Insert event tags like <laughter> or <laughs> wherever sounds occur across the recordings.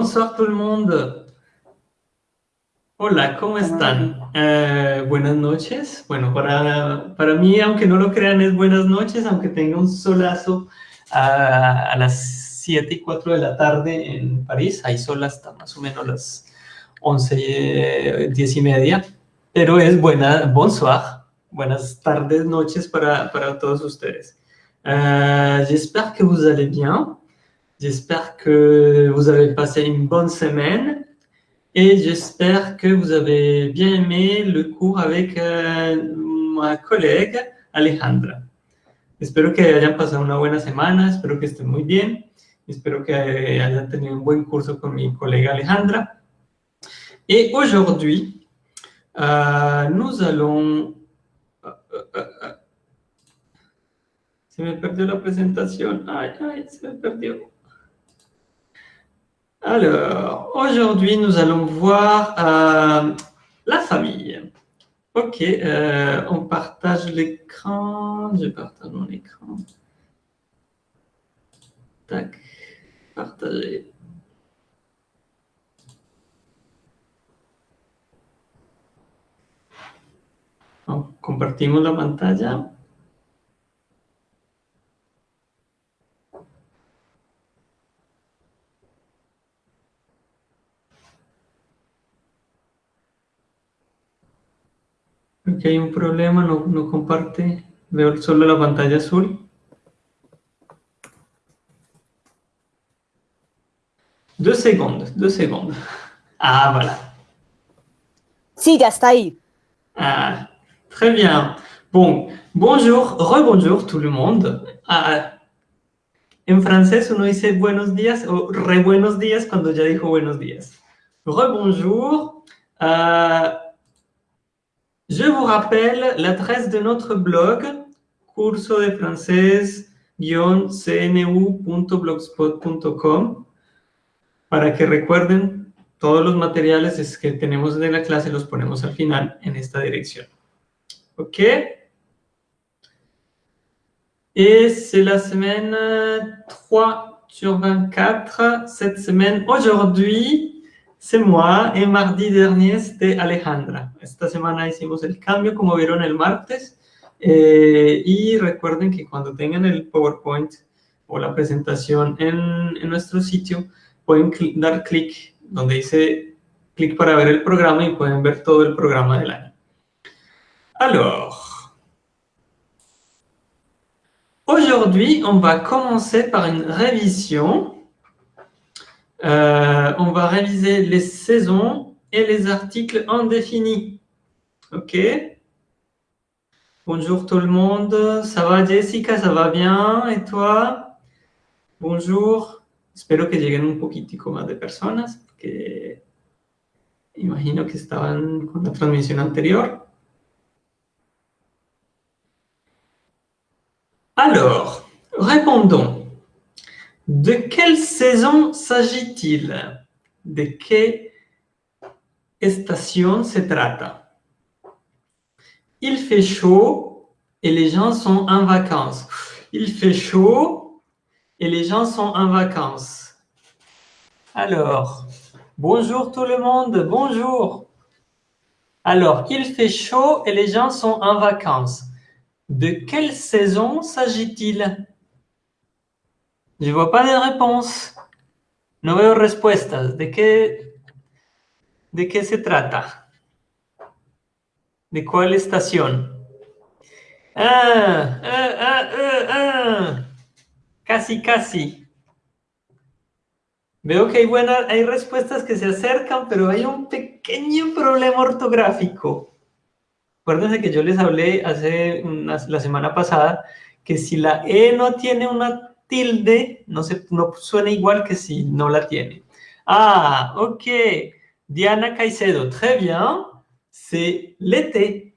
Bonsoir tout le monde. Hola, ¿cómo están? Eh, buenas noches. Bueno, para, para mí, aunque no lo crean, es buenas noches, aunque tenga un solazo a, a las 7 y 4 de la tarde en París. Hay sol hasta más o menos las 11, 10 y media. Pero es buena, bonsoir, buenas tardes, noches para, para todos ustedes. Euh, J'espère que vous allez bien. J'espère que vous avez passé une bonne semaine et j'espère que vous avez bien aimé le cours avec euh, ma collègue Alejandra. Espero que hayan pasado una buena semana, espero que estén muy bien, espero que hayan tenido un buen curso con mi colega Alejandra. Et aujourd'hui, euh, nous allons... Euh, se me perdió la presentación. Ay, ay, se me perdió. Alors, aujourd'hui, nous allons voir euh, la famille. Ok, euh, on partage l'écran. Je partage mon écran. Tac, partager. Compartimos la pantalla. Aquí hay un problema, no, no comparte. Veo solo la pantalla azul. Deux secondes, deux secondes. Ah, voilà. Sí, ya está ahí. Ah, très bien. Bon, bonjour, rebonjour tout le monde. Ah, en francés uno dice buenos días o re buenos días cuando ya dijo buenos días. Rebonjour. Ah, je vous rappelle l'adresse de notre blog, curso de francés-cnu.blogspot.com, para que recuerden todos los materiales que tenemos de la clase los ponemos al final en esta dirección. ¿Ok? Et c'est la semaine 3 sur 24. Cette semaine, aujourd'hui, c'est moi. Et mardi dernier, c'était Alejandra. Esta semana hicimos el cambio, como vieron el martes. Eh, y recuerden que cuando tengan el PowerPoint o la presentación en, en nuestro sitio, pueden cl dar clic donde dice clic para ver el programa y pueden ver todo el programa del año. Alors, aujourd'hui, on va commencer par une révision. Euh, on va réviser les saisons et les articles indéfinis. OK Bonjour tout le monde. Ça va Jessica? Ça va bien? Et toi? Bonjour. Espero que lleguen un poquitico más de personas, porque imagino que estaban con la transmisión anterior. Alors, répondons. De quelle saison s'agit-il? ¿De qué estación se trata? Il fait chaud et les gens sont en vacances. Il fait chaud et les gens sont en vacances. Alors, bonjour tout le monde, bonjour. Alors, il fait chaud et les gens sont en vacances. De quelle saison s'agit-il? Je ne vois pas de réponse. No veo respuestas. ¿De ¿De qué se trata? ¿De cuál estación? Ah, ah, ah, ah, ah. Casi, casi. Veo que hay, buenas, hay respuestas que se acercan, pero hay un pequeño problema ortográfico. Acuérdense que yo les hablé hace la semana pasada que si la E no tiene una tilde, no, se, no suena igual que si no la tiene. Ah, ok. Diana Caicedo, très bien. C'est l'été.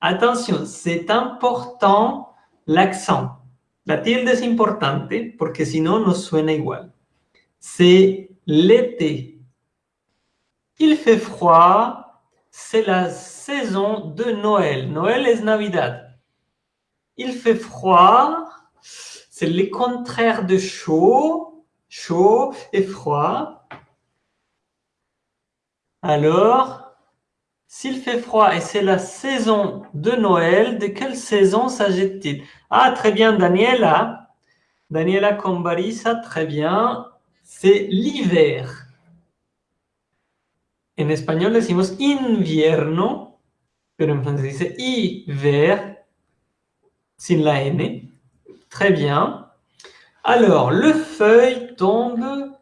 Attention, c'est important l'accent. La tilde es importante porque si no, no suena igual. C'est l'été. Il fait froid. C'est la saison de Noël. Noël es Navidad. Il fait froid. C'est le contraire de chaud. Chaud et froid. Alors, s'il fait froid et c'est la saison de Noël, de quelle saison s'agit-il? Ah, très bien, Daniela. Daniela Combarisa, très bien. C'est l'hiver. En espagnol decimos invierno, pero en francés dice hiver, sin la N. Très bien. Alors, le feuille tombe,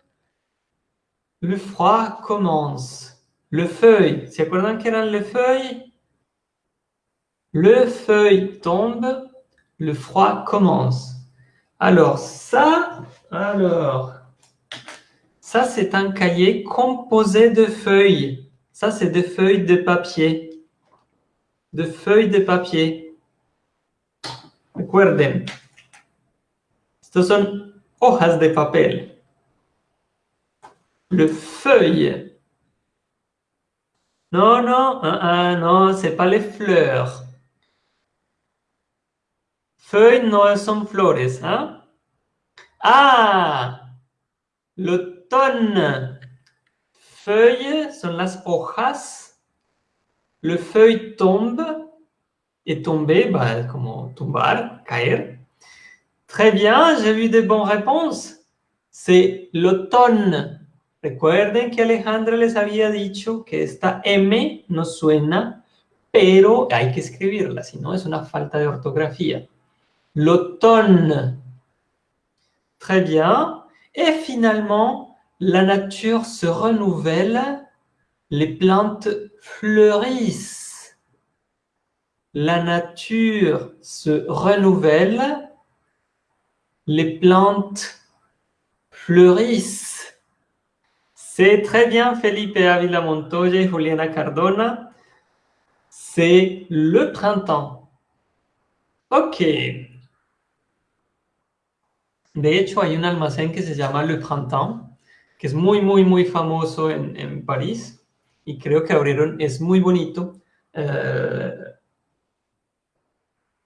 le froid commence. Le feuille, ¿se acuerdan que le feuille? Le feuille tombe, le froid commence. Alors, ça, alors, ça c'est un cahier composé de feuilles. Ça c'est des feuilles de papier. De feuilles de papier. Recuerden. Estos son hojas de papel. Le feuille non, non, non, uh, non, c'est pas les fleurs. Feuilles no son flores, hein? Ah, l'automne. Feuilles sont las hojas. Le feuille tombe. Et tomber, bah, como tumbar, caer. Très bien, j'ai vu de bonnes réponses. C'est l'automne. Recuerden que Alejandra les había dicho que esta M no suena, pero hay que escribirla, si no es una falta de ortografía. L'automne. Très bien. Et finalement, la nature se renouvelle, les plantes fleurissent. La nature se renouvelle, les plantes fleurissent. C'est très bien, Felipe Avila Montoya y Juliana Cardona. C'est le printemps. Ok. De hecho, hay un almacén que se llama Le Printemps, que es muy, muy, muy famoso en, París. Y creo que abrieron, es muy bonito. Uh,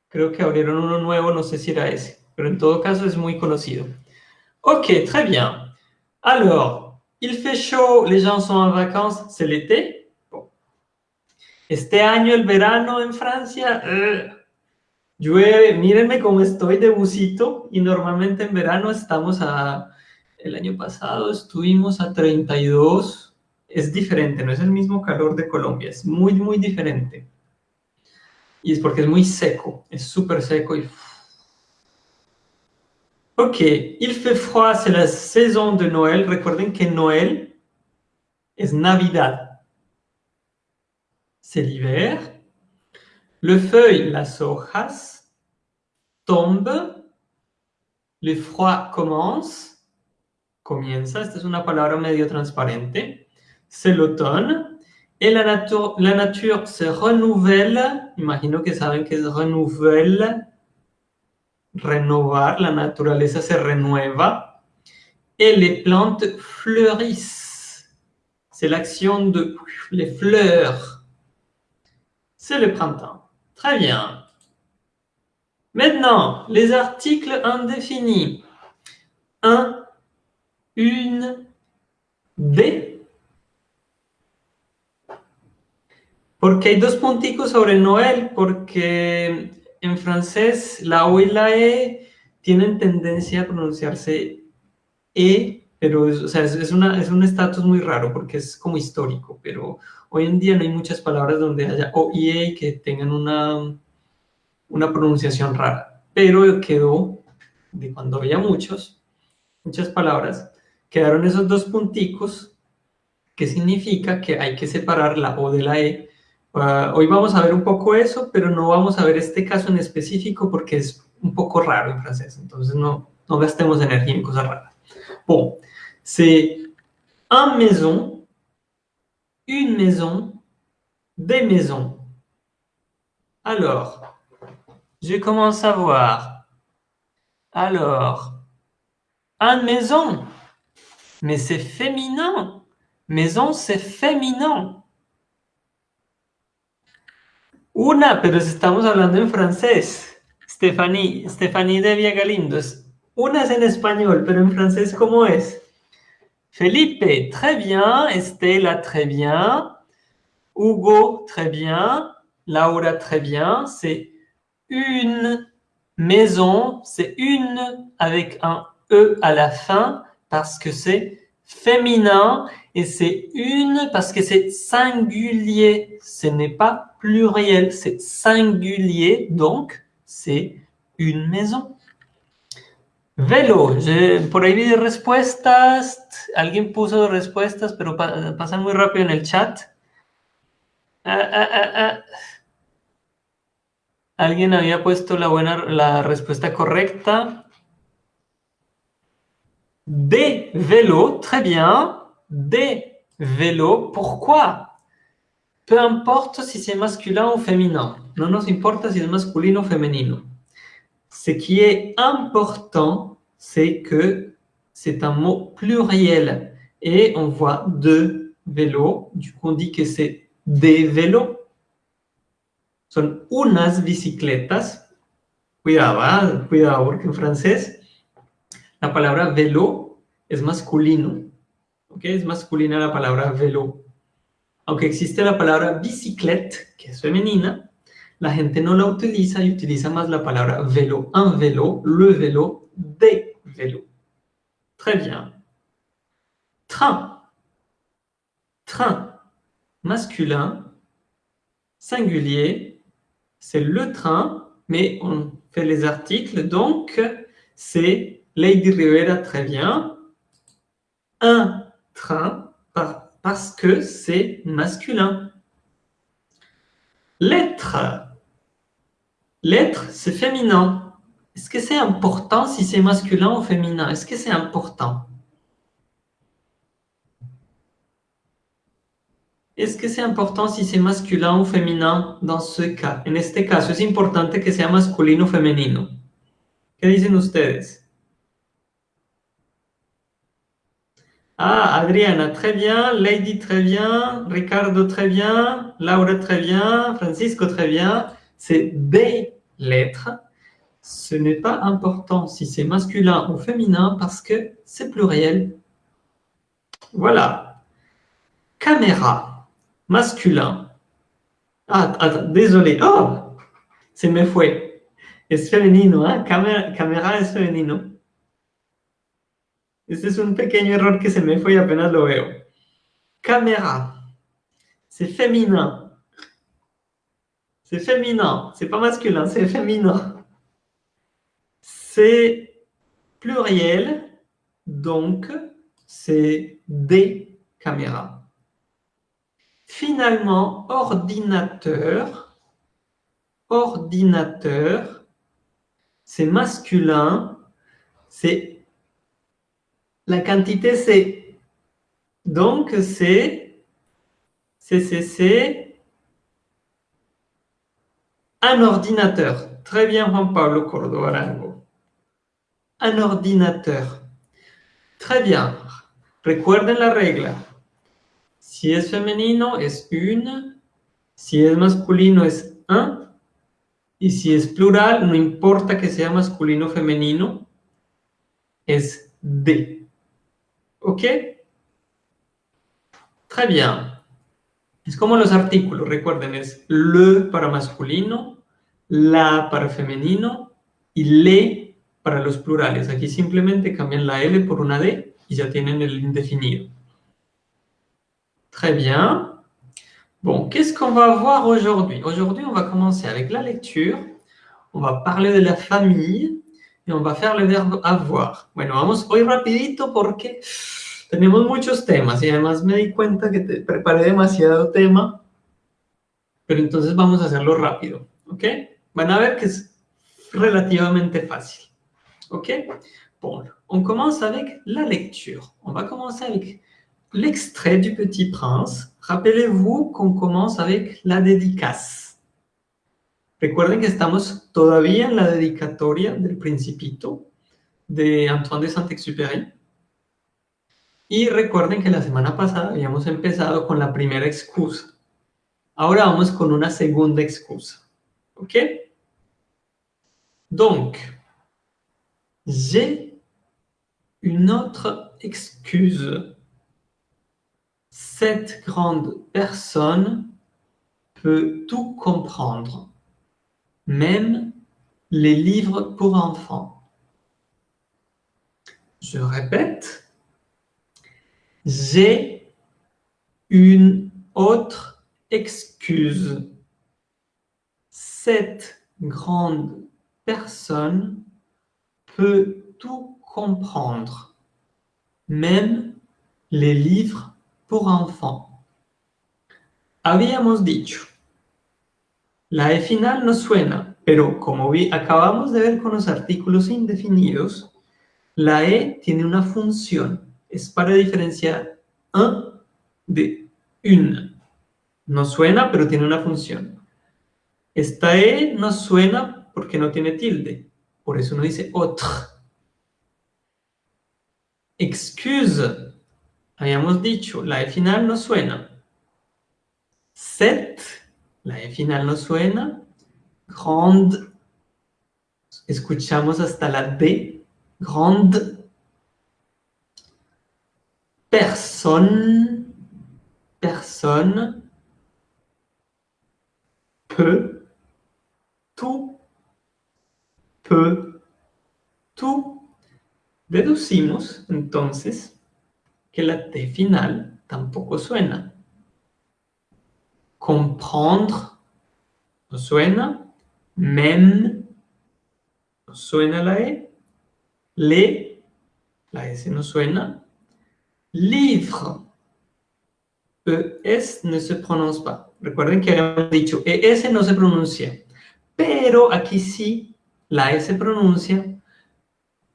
creo que abrieron uno nuevo, no sé si era ese. Pero en todo caso es muy conocido. Ok, très bien. Alors, Il fait chaud, les gens sont en vacances, c'est l'été. Bon. Este año el verano en Francia, llueve, mírenme cómo estoy de busito y normalmente en verano estamos a, el año pasado estuvimos a 32, es diferente, no es el mismo calor de Colombia, es muy, muy diferente. Y es porque es muy seco, es súper seco y Ok, il fait froid, c'est la saison de Noël. Recuerden que Noël es Navidad. C'est l'hiver. Le feuille, las hojas, tombe. Le froid commence. Comienza, esta es una palabra medio transparente. C'est l'automne. Et la, nature, la nature se renouvelle. Imagino que saben que es renouvelle renovar, la naturaleza se renueva. Et les plantes fleurissent. C'est l'action de les fleurs. C'est le printemps. Très bien. Maintenant, les articles indéfinis. Un, une, des. Porque hay dos punticos sobre Noël, porque en francés la O y la E tienen tendencia a pronunciarse E, pero es, una, es un estatus muy raro porque es como histórico, pero hoy en día no hay muchas palabras donde haya O y E que tengan una, una pronunciación rara, pero quedó, de cuando había muchos, muchas palabras, quedaron esos dos punticos que significa que hay que separar la O de la E Uh, hoy vamos a ver un poco eso, pero no vamos a ver este caso en específico porque es un poco raro en francés, entonces no, no gastemos energía en cosas raras. Bon, c'est un maison, une maison, des maisons. Alors, je commence à voir. Alors, un maison, mais c'est féminin. Maison, c'est féminin. Una, pero estamos hablando en francés. Stephanie, Stephanie Devia Galindo. Una es en español, pero en francés, ¿cómo es? Felipe, très bien. Estela, très bien. Hugo, très bien. Laura, très bien. C'est une maison. C'est une avec un E à la fin parce que c'est féminin et c'est une parce que c'est singulier. Ce n'est pas pluriel, c'est singulier. Donc, c'est une maison. Velo, por ahí vi respuestas, alguien puso respuestas, pero pasan muy rápido en el chat. Ah, ah, ah, alguien había puesto la, buena, la respuesta correcta. Des vélos, très bien. Des vélos, pourquoi? Peu importe si c'est masculin ou féminin. No nos importa si es masculino o femenino. Ce qui est important, c'est que c'est un mot pluriel. Et on voit deux vélos. Du coup, on dit que c'est des vélos. Son unas bicicletas. Cuidado, ¿eh? cuidado, porque en francés la palabra vélo es masculino. ¿Ok? Es masculina la palabra vélo. Aunque existe la palabra biciclette, que es femenina, la gente no la utiliza y utiliza más la palabra vélo, un vélo, le vélo, des vélos. Très bien. Train. Train. Masculin. Singulier. C'est le train, mais on fait les articles, donc c'est Lady Rivera, très bien. Un train, parce que c'est masculin. Lettre. L'être, c'est féminin. Est-ce que c'est important si c'est masculin ou féminin? Est-ce que c'est important? Est-ce que c'est important si c'est masculin ou féminin dans ce cas? En este caso, ¿es importante que sea masculino o femenino? ¿Qué dicen ustedes? Ah, Adriana, très bien. Lady, très bien. Ricardo, très bien. Laura, très bien. Francisco, très bien c'est des lettres. Ce n'est pas important si c'est masculin ou féminin parce que c'est pluriel. Voilà. Caméra, masculin. Ah, attends, désolé. Oh, c'est me fue. Es femenino, hein? Caméra, caméra es femenino. Este es un pequeño error que se me fue y apenas lo veo. Caméra, c'est féminin. C'est féminin, c'est pas masculin, c'est féminin. C'est pluriel, donc c'est des caméras. Finalement, ordinateur, ordinateur, c'est masculin, c'est la quantité c'est donc c'est CCC un ordinateur. Très bien, Juan Pablo Cordobarango. Un ordinateur. Très bien. Recuerden la regla. Si es femenino, es une. Si es masculino, es un. Y si es plural, no importa que sea masculino o femenino, es de. ¿Ok? Très bien. Es como los artículos, recuerden, es le para masculino, la para femenino y le para los plurales. Aquí simplemente cambian la L por una D y ya tienen el indefinido. Très bien. Bon, qu'est-ce qu'on va voir aujourd'hui Aujourd'hui, on va commencer avec la lecture, on va parler de la famille et on va faire le verbe avoir. Bueno, vamos hoy rapidito porque tenemos muchos temas y además me di cuenta que te preparé demasiado tema, pero entonces vamos a hacerlo rápido, ¿ok? Van a ver que es relativamente fácil, ¿ok? Bon, on commence avec la lecture. On va commencer avec l'extrait du Petit Prince. Rappelez-vous qu'on commence avec la dédicace. Recuerden que estamos todavía en la dedicatoria del Principito de Antoine de Saint-Exupéry. Y recuerden que la semana pasada habíamos empezado con la primera excusa. Ahora vamos con una segunda excusa. ¿Ok? Donc, j'ai une autre excuse. Cette grande personne peut tout comprendre, même les livres pour enfants. Je répète, j'ai une autre excuse. Cette grande personne peut tout comprendre, même les livres pour enfants. Habíamos dicho, la E final no suena, pero como vi, acabamos de ver con los artículos indefinidos, la E tiene una función, es para diferenciar un de une. No suena, pero tiene una función. Esta E no suena porque no tiene tilde, por eso uno dice autre. Excuse, habíamos dicho, la E final no suena. Set, la E final no suena. Grande, escuchamos hasta la D. Grande. Personne, personne. Peu, tout, peu, tout. Deducimos, entonces, que la T final tampoco suena. Comprendre no suena. Même suena la E. Le, la S no suena. Livre, ES no se pronuncia. Recuerden que habíamos dicho ES no se pronuncia. Pero aquí sí la S pronuncia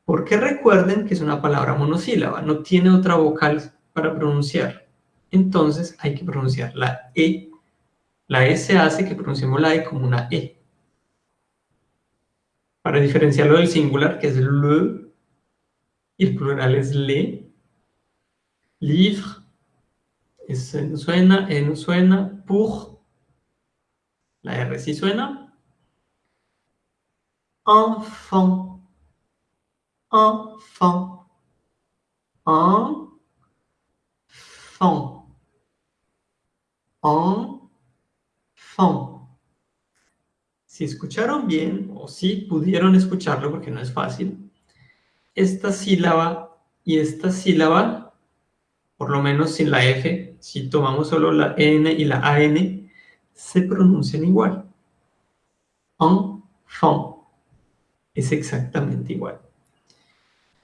porque recuerden que es una palabra monosílaba, no tiene otra vocal para pronunciar. Entonces hay que pronunciar la E. La S hace que pronunciemos la E como una E. Para diferenciarlo del singular, que es le, y el plural es le. Livre, S no suena, E no suena, pour, la R sí suena. Enfant, enfant, enfant, enfant. Si escucharon bien, o si pudieron escucharlo, porque no es fácil, esta sílaba y esta sílaba, por lo menos sin la F, si tomamos solo la N y la AN, se pronuncian igual. Enfant. Es exactamente igual.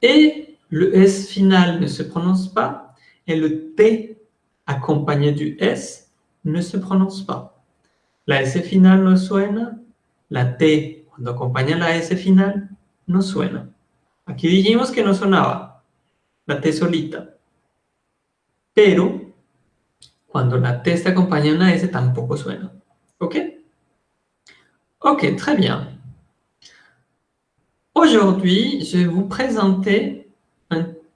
Et le S final ne se prononce pas, et le T accompagné du S ne se prononce pas. La S final no suena, la T cuando acompaña la S final no suena. Aquí dijimos que no sonaba la T solita, pero cuando la T está acompañada de una S tampoco suena. ¿Ok? Ok, très bien. Aujourd'hui, je vais vous présenter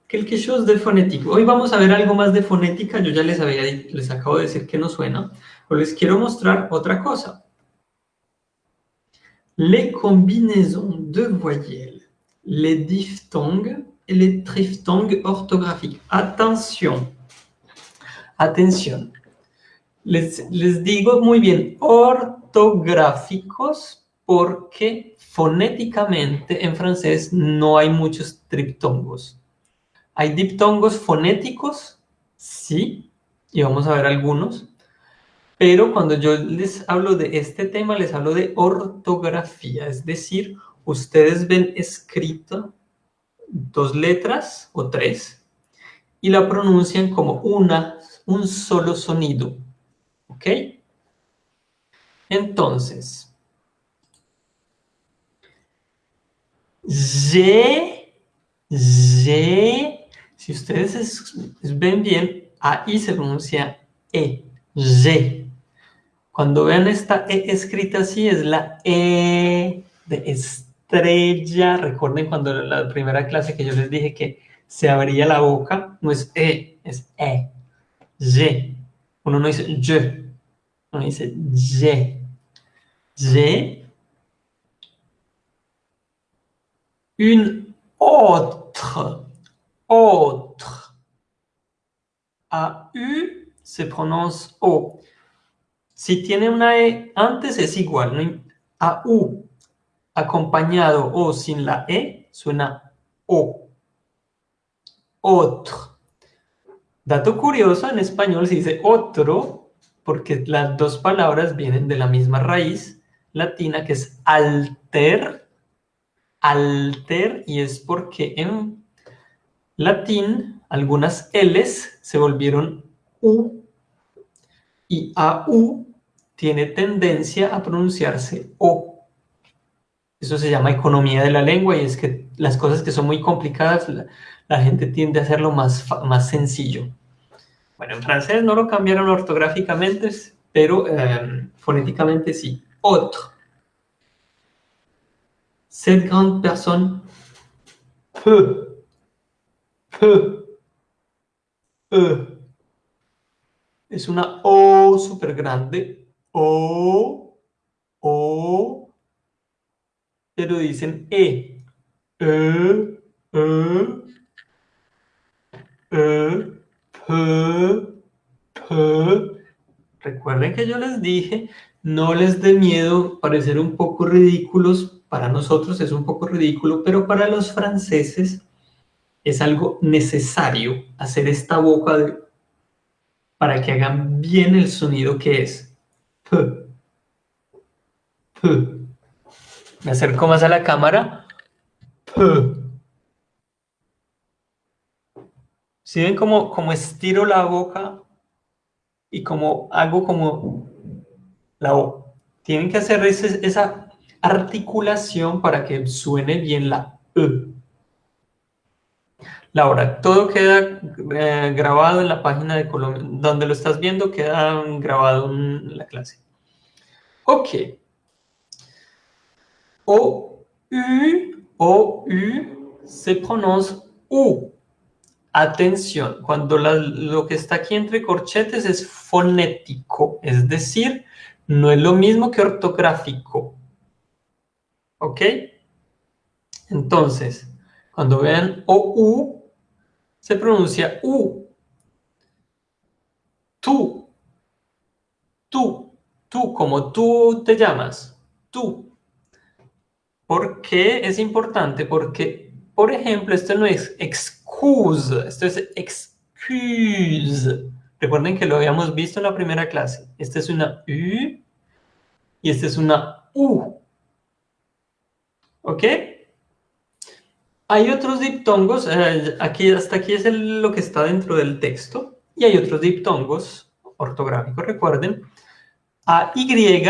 quelque chose de fonétique. Hoy vamos a ver algo más de fonética. Yo ya les, había, les acabo de decir que no suena. Pero les quiero mostrar otra cosa. Les combinaisons de voyelles, les diphtongues et les triphtongues orthographiques. Attention. Atención. Les, les digo muy bien, ortográficos porque fonéticamente en francés no hay muchos triptongos. ¿Hay diptongos fonéticos? Sí, y vamos a ver algunos. Pero cuando yo les hablo de este tema, les hablo de ortografía, es decir, ustedes ven escrito dos letras o tres y la pronuncian como una, un solo sonido. ¿Ok? Entonces, Y, Y, si ustedes ven bien, ahí se pronuncia E, Y. Cuando vean esta E escrita así, es la E de estrella. Recuerden cuando la primera clase que yo les dije que se abría la boca, no es E, es E, Y. Uno no dice Y, uno dice Y. Y une autre, autre. A-U se pronuncia O. Si tiene una E antes es igual. A U acompañado o sin la E suena O. Otro. Dato curioso, en español se dice otro porque las dos palabras vienen de la misma raíz latina que es alter, alter, y es porque en latín algunas L's se volvieron U y AU tiene tendencia a pronunciarse O. Eso se llama economía de la lengua y es que las cosas que son muy complicadas la, gente tiende a hacerlo más, más sencillo. Bueno, en francés no lo cambiaron ortográficamente, pero eh, fonéticamente sí. Otro. Cette grande personne peut, peut, peut. Es una O súper grande. O, O, pero dicen E. E, E, E, P, P. Recuerden que yo les dije, no les dé miedo parecer un poco ridículos. Para nosotros es un poco ridículo, pero para los franceses es algo necesario hacer esta boca de para que hagan bien el sonido que es. P. P. Me acerco más a la cámara. P. ¿Sí ven cómo, cómo estiro la boca y cómo hago como la O? Tienen que hacer esa articulación para que suene bien la E. Laura, todo queda eh, grabado en la página de Colombia, donde lo estás viendo queda grabado en la clase. Ok. O, U, O, U se pronuncia U. Atención, cuando lo que está aquí entre corchetes es fonético, es decir, no es lo mismo que ortográfico. ¿Ok? Entonces, cuando vean OU, se pronuncia U. Tú. Tú. Tú, como tú te llamas. Tú. ¿Por qué es importante? Porque, por ejemplo, esto no es excuse, esto es excuse. Recuerden que lo habíamos visto en la primera clase. Esta es una U y esta es una U. ¿Ok? Hay otros diptongos, eh, aquí, hasta aquí es lo que está dentro del texto, y hay otros diptongos ortográficos, recuerden. A Y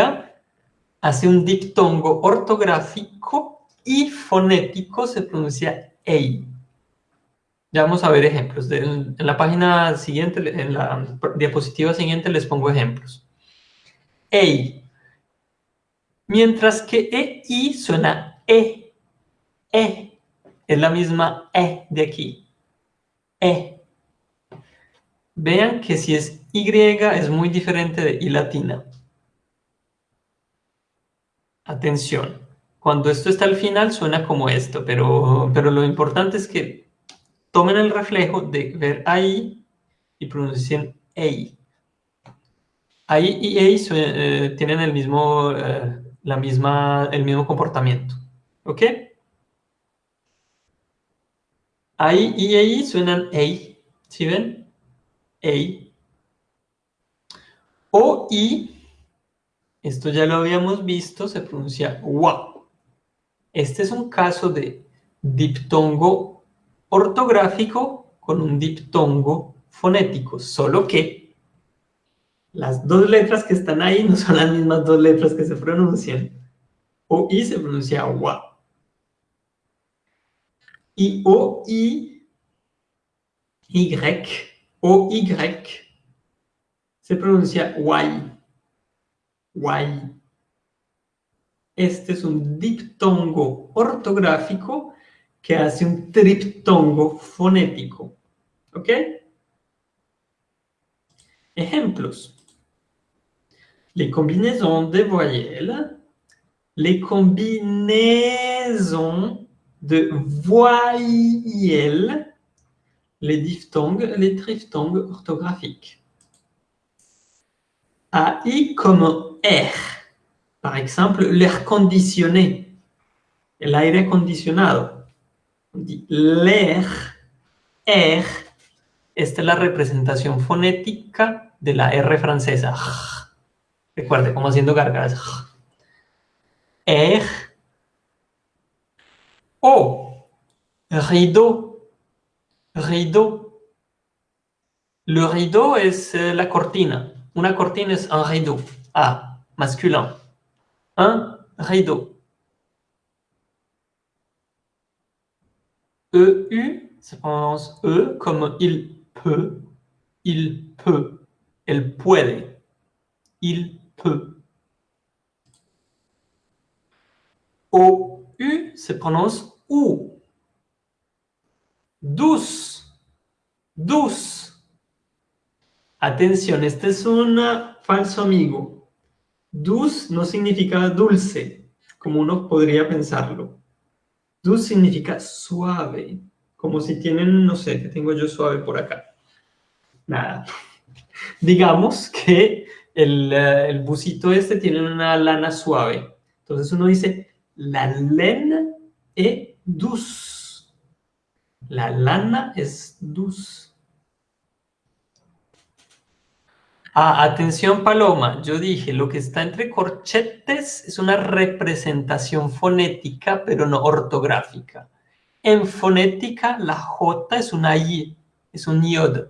hace un diptongo ortográfico y fonético se pronuncia EI. Ya vamos a ver ejemplos. en la página siguiente, en la diapositiva siguiente les pongo ejemplos. EI. Mientras que EI suena E. E es la misma E de aquí. E. Vean que si es Y es muy diferente de I latina. Atención. Cuando esto está al final suena como esto, pero, pero lo importante es que tomen el reflejo de ver ahí y pronuncien EI. Ahí y EI eh, tienen el mismo, eh, la misma, el mismo comportamiento. ¿Ok? Ahí y ahí suenan EI. ¿Sí ven? EI. O I, esto ya lo habíamos visto, se pronuncia WA. Este es un caso de diptongo ortográfico con un diptongo fonético, solo que las dos letras que están ahí no son las mismas dos letras que se pronuncian. O I se pronuncia WA y O, I, Y, O, Y, se pronuncia Y. Y. Este es un diptongo ortográfico que hace un triptongo fonético. ¿Ok? Ejemplos. Les combinaisons de voyelles, les combinaisons de voyelles, les diphtongues, les triphtongues orthographiques. AI comme air. Par exemple, l'air conditionné. El aire acondicionado. On dit l'air, air. Esta es la representación fonética de la R francesa. Recuerde, como haciendo gargaras. Air. O. Rideau. Rideau. Le rideau es eh, la cortina. Una cortina es un rideau. Ah, masculin. Un rideau. EU se prononce E comme il peut. Il peut. Elle puede. Il peut. OU se prononce OU. Douce. Douce. Atención, este es un falso amigo. Douce no significa dulce, como uno podría pensarlo. Douce significa suave, como si tienen, no sé, que tengo yo suave por acá. Nada. <laughs> Digamos que el, eh, el busito este tiene una lana suave. Entonces uno dice, la laine est douce. La lana es douce. Ah, atención Paloma, yo dije, lo que está entre corchetes es una representación fonética, pero no ortográfica. En fonética, la J es una I, es un iod.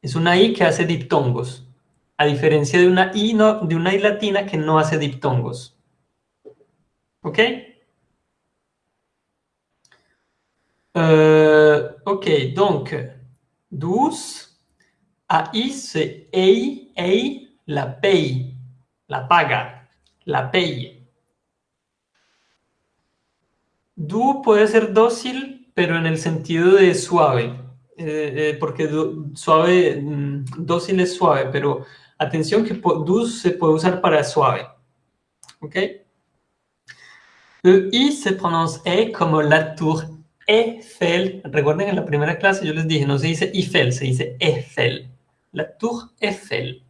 Es una I que hace diptongos, a diferencia de una I, de una I latina que no hace diptongos. ¿Ok? Euh, ok, donc, douce, AI, c'est EI, EI, la paye, la paga, la paye. Du puede ser dócil, pero en el sentido de suave, eh, eh, porque suave, mm, dócil es suave, pero atención que du se puede usar para suave. ¿Ok? Le I se prononce E como la tour Eiffel. Recuerden en la primera clase yo les dije, no se dice Eiffel, se dice Eiffel. La tour Eiffel.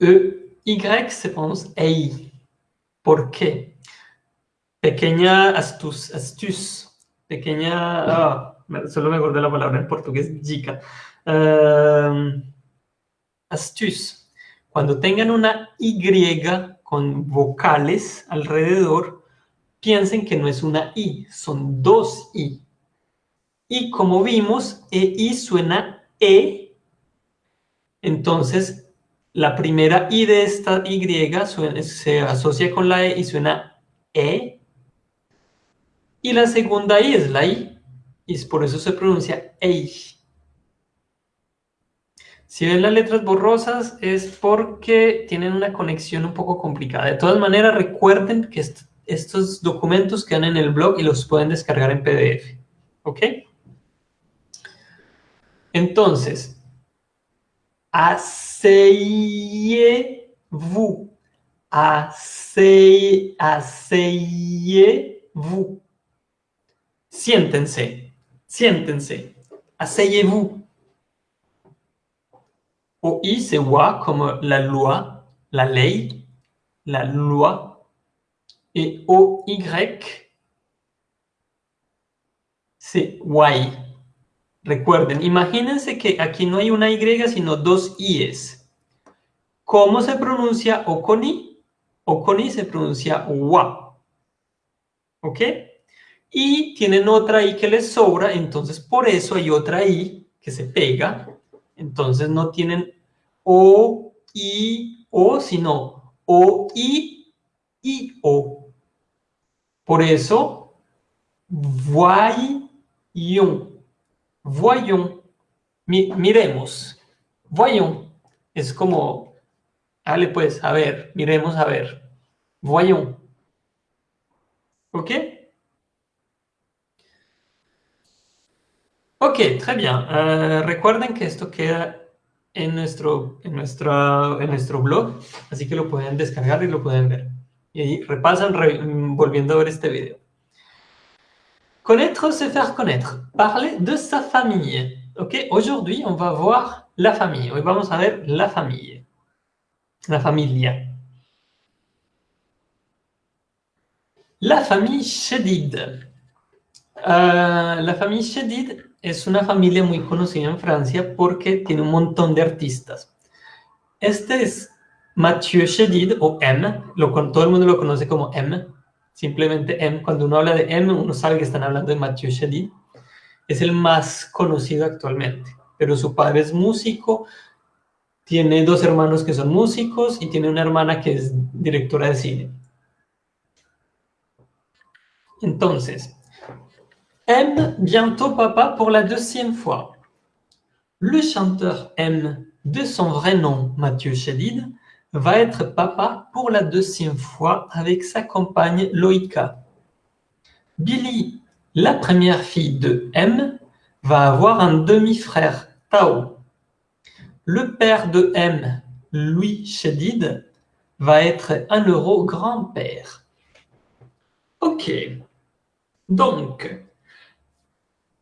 E Y se prononce EI. ¿Por qué? Pequeña astus, astuce. Pequeña. ah, solo me acordé la palabra en portugués, chica. Um, astuce. Cuando tengan una Y con vocales alrededor, piensen que no es una I, son dos I. Y como vimos, EI suena E, entonces la primera I de esta Y se asocia con la E y suena E, y la segunda I es la I, y por eso se pronuncia EI. Si ven las letras borrosas es porque tienen una conexión un poco complicada. De todas maneras, recuerden que est- estos documentos quedan en el blog y los pueden descargar en PDF. ¿Ok? Entonces, asseyez-vous. Assey- Asseyez-vous. Siéntense. Siéntense. Asseyez-vous. OI se voit comme la loi, la ley, la loi. Et OY, c'est Y. Recuerden, imagínense que aquí no hay una Y, sino dos I's. ¿Cómo se pronuncia O con I? O con I se pronuncia WA. ¿Ok? Y tienen otra I que les sobra, entonces por eso hay otra I que se pega. Entonces no tienen O, I, O, sino O, I, I, O. Por eso, voyons. Voyons. Mi- miremos. Voyons. Es como, dale pues, a ver, miremos a ver. Voyons. ¿Ok? Ok, très bien. Eh, recuerden que esto queda en nuestro, en, nuestra, en nuestro blog, así que lo pueden descargar y lo pueden ver. Y repasan re- volviendo a ver este video. Connaître, se faire connaître. Parler de sa famille. Ok, aujourd'hui, on va voir la famille. Hoy vamos a ver la famille. La familia. La famille Shedid. Uh, la famille Shedid es una familia muy conocida en Francia porque tiene un montón de artistas. Este es Mathieu Shedid o M, lo, todo el mundo lo conoce como M, simplemente M. Cuando uno habla de M, uno sabe que están hablando de Mathieu Shedid es el más conocido actualmente, pero su padre es músico, tiene dos hermanos que son músicos y tiene una hermana que es directora de cine. Entonces, M bientôt papa pour la deuxième fois. Le chanteur M, de son vrai nom Mathieu Chédid, va être papa pour la deuxième fois avec sa compagne Loïka. Billy la première fille de M va avoir un demi-frère, Tao. Le père de M, Louis Chédid, va être un euro grand-père. Ok. Donc,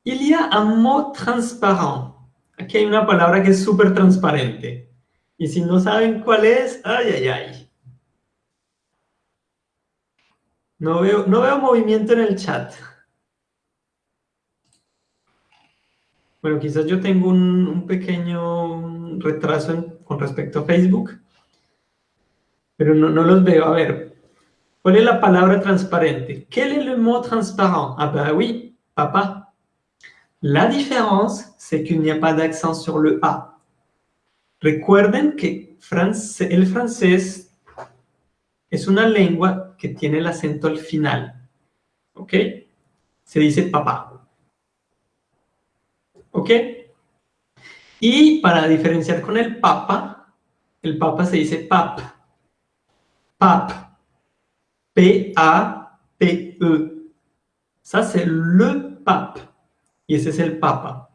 il y a un mot transparent. Hay una palabra que es súper transparente. Y si no saben cuál es, ay, ay, ay. No veo, no veo movimiento en el chat. Bueno, quizás yo tengo un, pequeño retraso con respecto a Facebook, pero no, los veo. A ver, ¿cuál es la palabra transparente? ¿Quel est le mot transparent? Ah ben oui, papa. La différence, c'est qu'il n'y a pas d'accent sur le A. Recuerden que el francés es una lengua que tiene el acento al final. ¿Ok? Se dice papá. ¿Ok? Y para diferenciar con el papa, el papa se dice pap. Pap. P-A-P-E. C'est le pape. Y ese es el papa.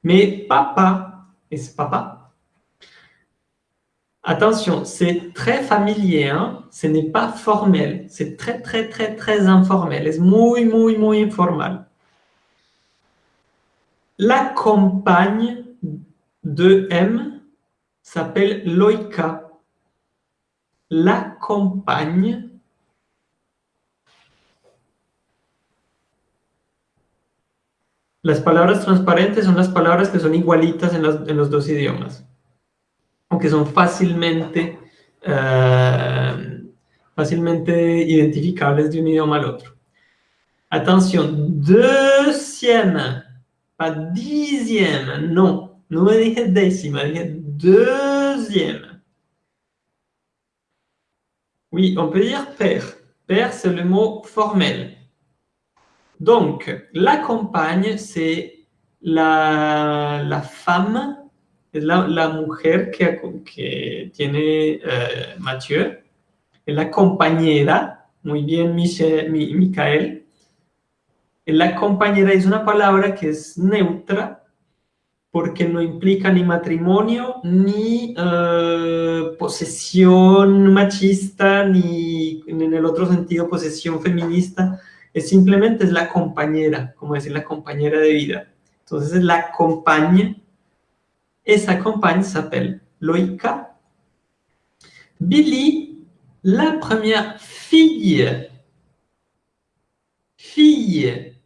Mais papa es papa. Attention, c'est très familier, hein? ce n'est pas formel, c'est très, très, très, très informel, es muy, muy, muy informal? La compagne de M s'appelle Loïka. La compagne Las palabras transparentes son las palabras que son igualitas en, los dos idiomas, aunque son fácilmente, eh, fácilmente identificables de un idioma al otro. Atención, deuxième pas dixième, non. No me dije décima, dije deuxième. Oui, on peut dire père. Père, c'est le mot formel. Donc, la compagne, c'est la, la, femme, la, la mujer que, que tiene uh, Mathieu, la compañera, muy bien Michel, Michael, la compañera es una palabra que es neutra porque no implica ni matrimonio, ni eh, posesión machista, ni en el otro sentido posesión feminista. Es simplemente es la compañera, como decir la compañera de vida. Entonces es la compañía. Esa compañía llama Loïka. Billy, la première fille. Fille.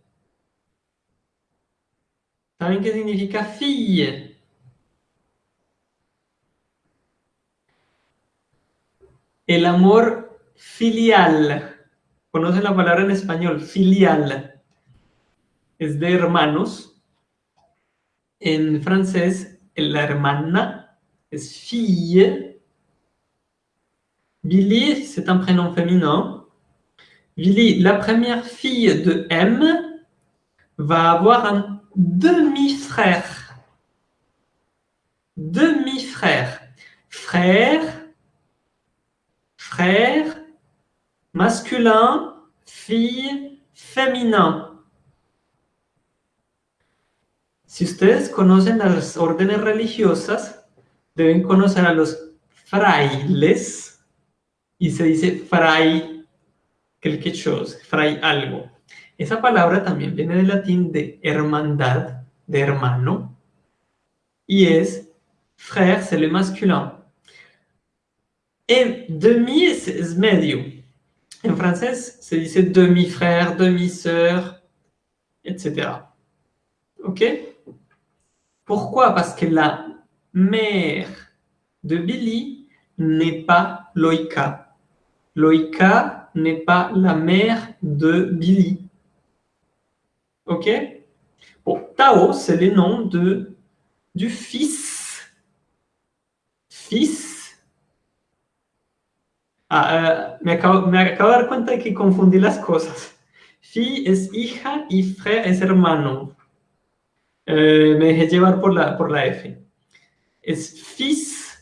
¿Saben qué significa fille? El amor filial. ¿Conocen la palabra en español? Filial. Es de hermanos. En francés, la hermana es fille. Billy, c'est un prénom féminin. Billy, la première fille de M, va avoir un demi-frère. Demi-frère. Frère, frère, masculin, fille, féminin. Si ustedes conocen las órdenes religiosas, deben conocer a los frailes, y se dice fray quelque chose, fray algo. Esa palabra también viene del latín de hermandad, de hermano. Y es frère, c'est le masculin. Et demi es medio. En se dice demi-frère, demi-sœur, etc. ¿Ok? Pourquoi? Parce que la mère de Billy n'est pas Loïka. Loïka n'est pas la mère de Billy. Ok? Bon, Tao, c'est le nom de, du fils. Fils. Ah, euh, me, acabo, de dar cuenta de que confundí las cosas. Fi es hija y frère es hermano. Eh, me dejé llevar por la, por la F. Es fils,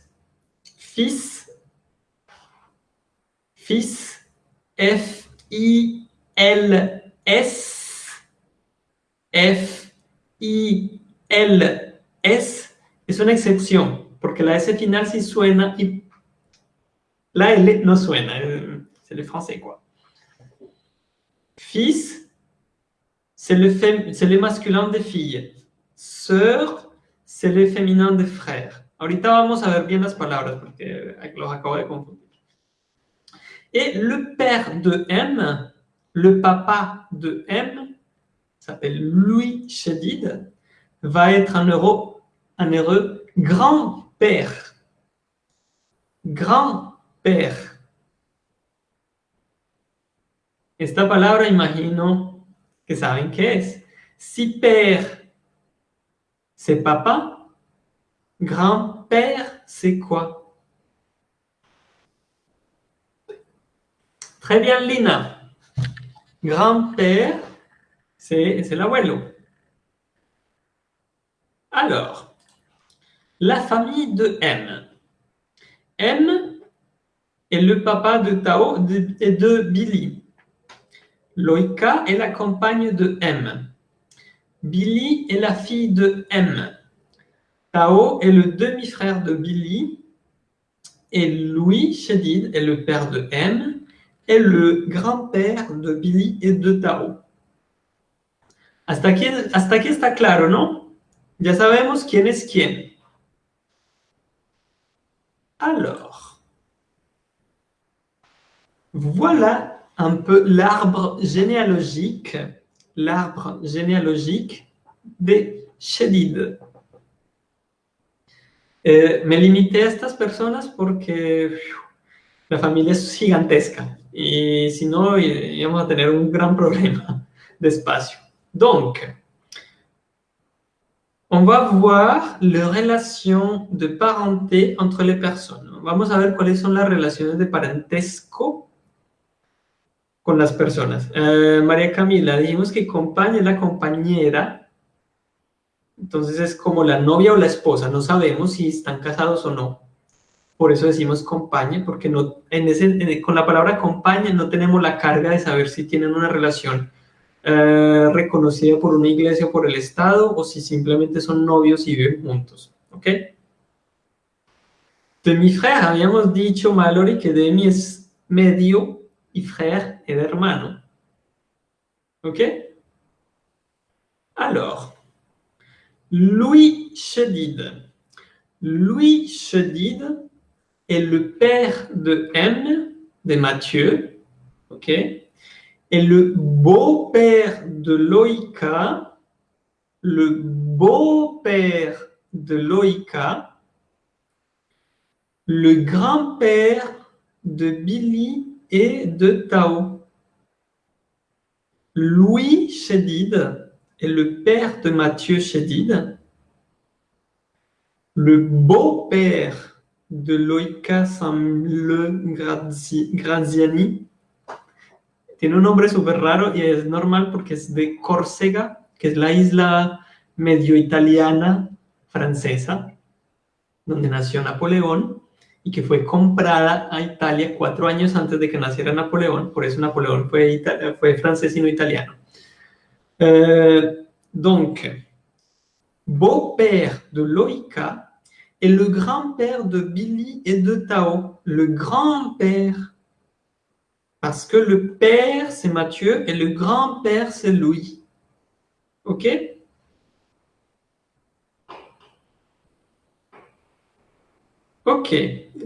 fils, fils, F-I-L-S, F-I-L-S, es una excepción, porque la S final sí suena y la L no suena, c'est le français quoi. Fils, c'est le, masculin de fille. Sœur, c'est le féminin de frère. Ahorita vamos a ver bien las palabras porque los acabo de confundir. Et le père de M, le papa de M, s'appelle Louis Chedid, va être un heureux, un heureux grand-père. Grand-père. Esta palabra imagino que saben qué es. Si père c'est papa. Grand-père, c'est quoi Très bien, Lina. Grand-père, c'est l'abuelo. Alors, la famille de M. M est le papa de Tao et de Billy. Loïka est la compagne de M. Billy est la fille de M. Tao est le demi-frère de Billy. Et Louis Shedid est le père de M et le grand-père de Billy et de Tao. Hasta aquí, hasta está claro, ¿no? Ya sabemos quién es quién. Alors, voilà un peu l'arbre généalogique l'arbre généalogique de Shedid. Eh, me limité a estas personas porque la familia es gigantesca y si no íbamos a tener un gran problema de espacio. Donc, on va voir les relations de parenté entre les personnes. Vamos a ver cuáles son las relaciones de parentesco con las personas. Eh, María Camila, dijimos que compañera es la compañera, entonces es como la novia o la esposa, no sabemos si están casados o no. Por eso decimos compañía, porque no, en ese, con la palabra compañía no tenemos la carga de saber si tienen una relación eh, reconocida por una iglesia o por el Estado, o si simplemente son novios y viven juntos. ¿Ok? De mi frère, habíamos dicho, Mallory, que de mi es medio frère et hermano. OK? Alors, Louis Chedid. Louis Chedid est le père de M, de Mathieu, OK? Et le beau-père de Loïka, le beau-père de Loïka, le grand-père de Billy de Tao. Louis Chédid est le père de Mathieu Chédid, le beau-père de Loïka Samle Graziani. Tiene un nombre súper raro y es normal porque es de Córcega, que es la isla medio italiana francesa, donde nació Napoleón y que fue comprada a Italia cuatro años antes de que naciera Napoleón, por eso Napoleón fue, fue francés y no italiano. Euh, donc, beau-père de Loïka et le grand-père de Billy et de Tao. Le grand-père, parce que le père c'est Mathieu et le grand-père c'est Louis. Ok? Ok,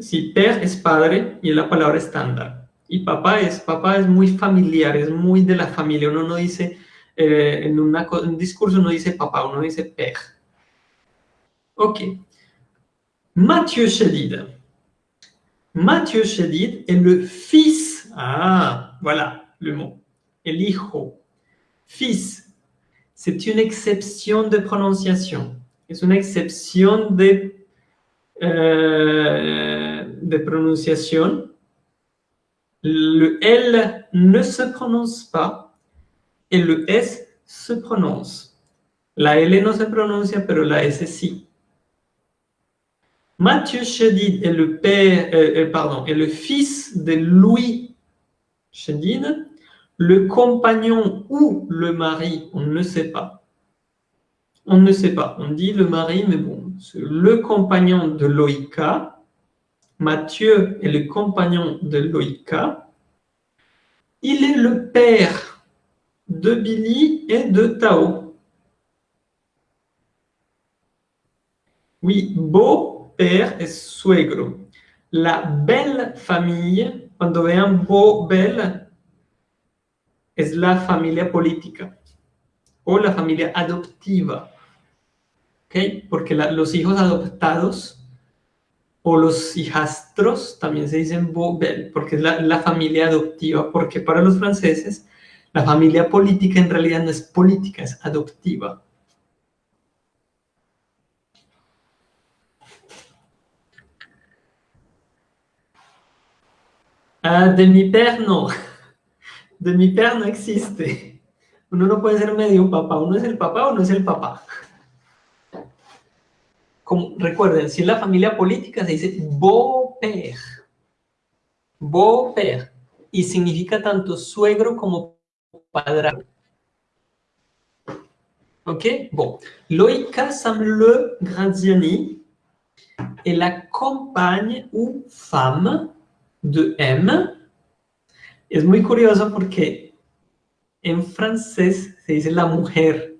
si père es padre y es la palabra estándar. Y papá es, papá es muy familiar, es muy de la familia. Uno no dice, eh, en, un discurso uno dice papá, uno dice père. Ok. Mathieu Chédid. Mathieu Chédid est le fils. Ah, voilà le mot. El hijo. Fils. C'est une exception de prononciation. C'est une exception de euh, de prononciation. Le L ne se prononce pas et le S se prononce. La L no se pronuncia, pero la S sí. Mathieu Chédid est le père, euh, euh, pardon, est le fils de Louis Chédid, le compagnon ou le mari, on ne sait pas. On ne sait pas. On dit le mari, mais bon, le compagnon de Loïka. Mathieu est le compagnon de Loïka. Il est le père de Billy et de Tao. Oui, beau-père et suegro. La belle famille, cuando vean beau, belle, es la familia política o la familia adoptiva. Porque los hijos adoptados o los hijastros también se dicen bobel, porque es la, familia adoptiva, porque para los franceses la familia política en realidad no es política, es adoptiva. Ah, de mi père no. De mi père no existe. Uno no puede ser medio papá, uno es el papá o no es el papá recuerden, si es la familia política se dice beau-père. Beau-père. Y significa tanto suegro como padrastro. Ok Bon. Loïka Samle Graziani est la compagne ou femme de M. Es muy curioso porque en francés se dice la mujer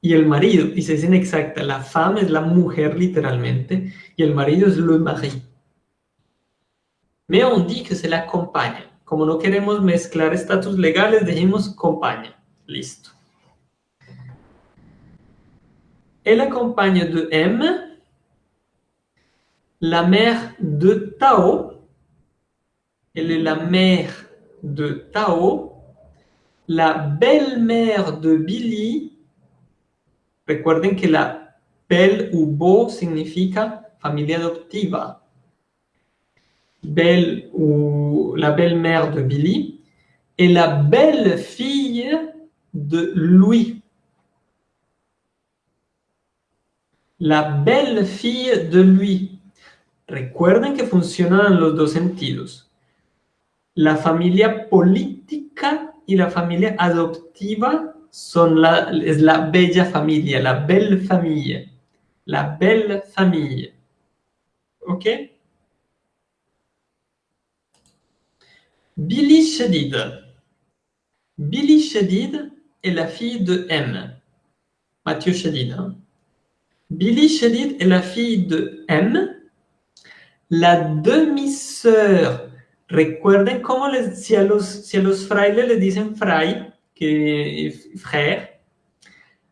y el marido, y se dicen exacta, la femme es la mujer literalmente, y el marido es le mari. Mais on dit que c'est la compagne. Como no queremos mezclar estatus legales, dijimos compañía. Listo. Et la compagne de M, la mère de Tao, elle est la mère de Tao, la belle-mère de Billy, Recuerden que la ou beau significa familia adoptiva. Belle ou la belle-mère de Billy et la belle-fille de Louis. La belle-fille de Louis. Recuerden que funcionan en los dos sentidos. La familia política y la familia adoptiva son la, es la bella familia, la belle famille. La belle famille. OK Billy Shedid. Billy Shedid est la fille de M. Mathieu Shedid. Billy Shedid est la fille de M. La demi-sœur. Recuerden cómo les, si, a los, si a los frailes les dicen fray, que frère.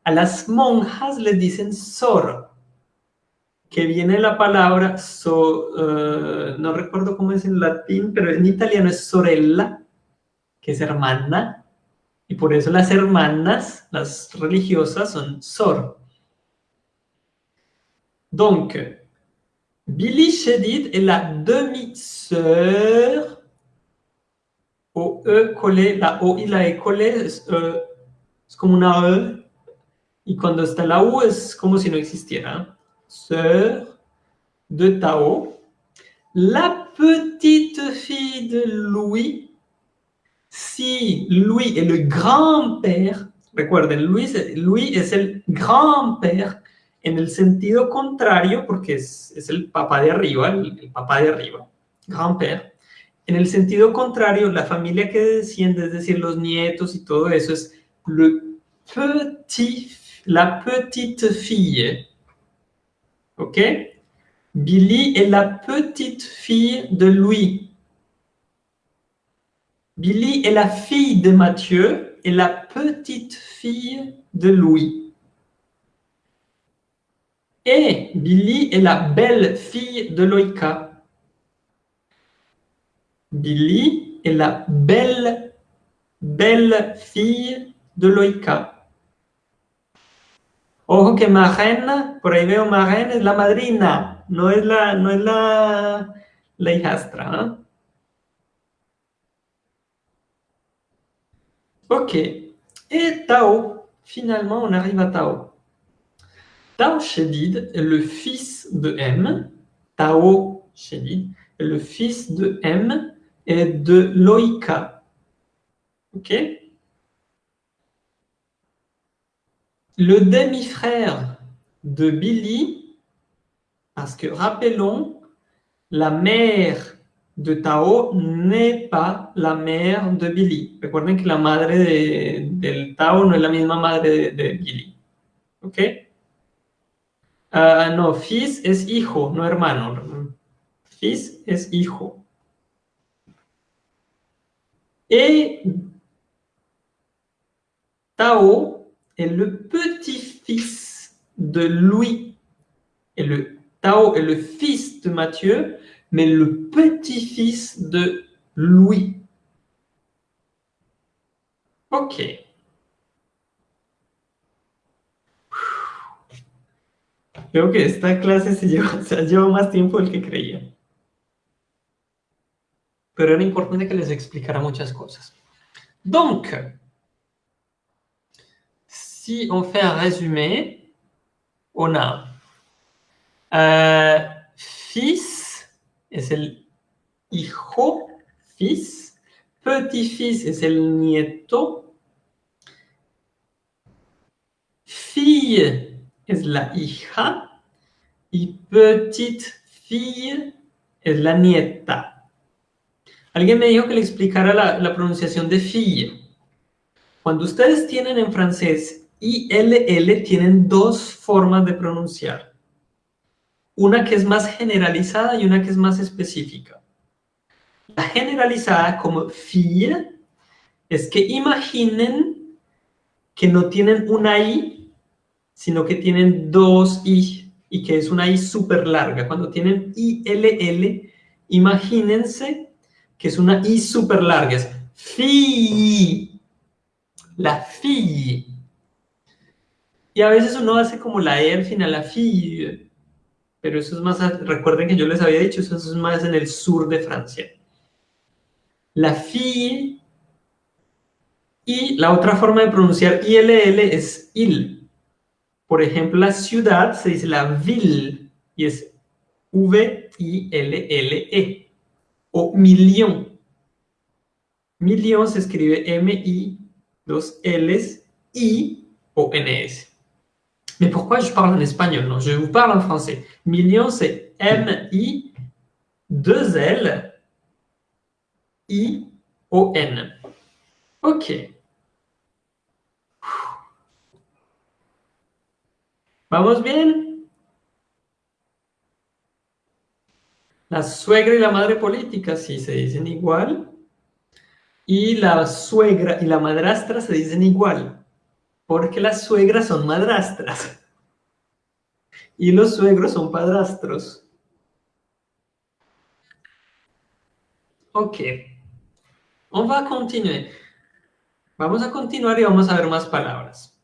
A las monjas le dicen sor, que viene la palabra, so, uh, no recuerdo cómo es en latín, pero en italiano es sorella, que es hermana, y por eso las hermanas, las religiosas, son sor. Donc, Billy Shedid est la demi-sœur O E collé, la O y la E collé es, uh, es, como una E, y cuando está la U es como si no existiera. Sœur de Tao. La petite fille de Louis. Si Louis est le grand-père, recuerden, Louis, Louis es el grand-père en el sentido contrario, porque es, es el papá de arriba, el, el papá de arriba, grand-père. En el sentido contrario, la familia que desciende, es decir, los nietos y todo eso, es le la petite fille. ¿Ok? Billy est la petite fille de Louis. Billy est la fille de Mathieu et la petite fille de Louis. Et Billy est la belle fille de Loïka. Billy est la belle, belle fille de Loïka. Ojo que Marraine, por ahí veo Marraine, es la madrina, no es la, no la, la hijastra. ¿eh? Ok. Et Tao, finalement, on arrive à Tao. Tao Shedid est le fils de M. Tao Shedid est le fils de M de Loïka. Ok Le demi-frère de Billy, parce que rappelons, la mère de Tao n'est pas la mère de Billy. Recuerden que la madre de, Tao no es la misma madre de, de Billy. ¿Ok? Uh, no, fils es hijo, no hermano. Fils es hijo. Et Tao est le petit-fils de Louis. Et le Tao est le fils de Matthieu, mais le petit-fils de Louis. Ok. Creo que esta clase se lleva, se lleva más tiempo del que creía. Pero era importante que les explicara muchas cosas. Donc, si on fait un résumé, on a euh, fils es el hijo, fils, petit-fils es el nieto, fille es la hija y petite fille es la nieta. Alguien me dijo que le explicara la, pronunciación de fille. Cuando ustedes tienen en francés ILL, tienen dos formas de pronunciar. Una que es más generalizada y una que es más específica. La generalizada como fille es que imaginen que no tienen una I, sino que tienen dos I y que es una I súper larga. Cuando tienen ILL, imagínense que es una I súper larga. Es fille. La fille. Y a veces uno hace como la E al final, la fille. Pero eso es más, recuerden que yo les había dicho, eso es más en el sur de Francia. La fille. Y la otra forma de pronunciar ILL es IL. Por ejemplo, la ciudad se dice la ville y es V-I-L-L-E. O million. Million se escribe M-I, dos L's, I-O-N-S. Mais pourquoi je parle en espagnol Non, je vous parle en français. Million, c'est M-I, deux L, I-O-N. Ok. ¿Vamos bien? La suegra y la madre política sí se dicen igual. Y la suegra y la madrastra se dicen igual. Porque las suegras son madrastras. <laughs> Y los suegros son padrastros. Ok. On va continuer. Vamos a continuar y vamos a ver más palabras.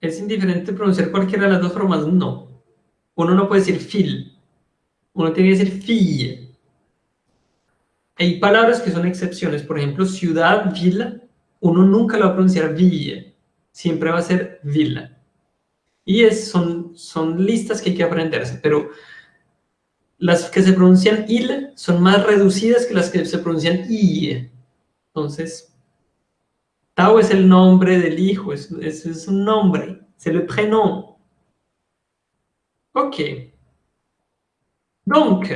¿Es indiferente pronunciar cualquiera de las dos formas? No. Uno no puede decir fil. Uno tiene que decir fille. Hay palabras que son excepciones. Por ejemplo, ciudad, villa. Uno nunca lo va a pronunciar ville. Siempre va a ser villa. Y es, son, son listas que hay que aprenderse. Pero las que se pronuncian il son más reducidas que las que se pronuncian i. Entonces, Tao es el nombre del hijo, es, es, es un nombre, c'est le prénom. Ok. Donc,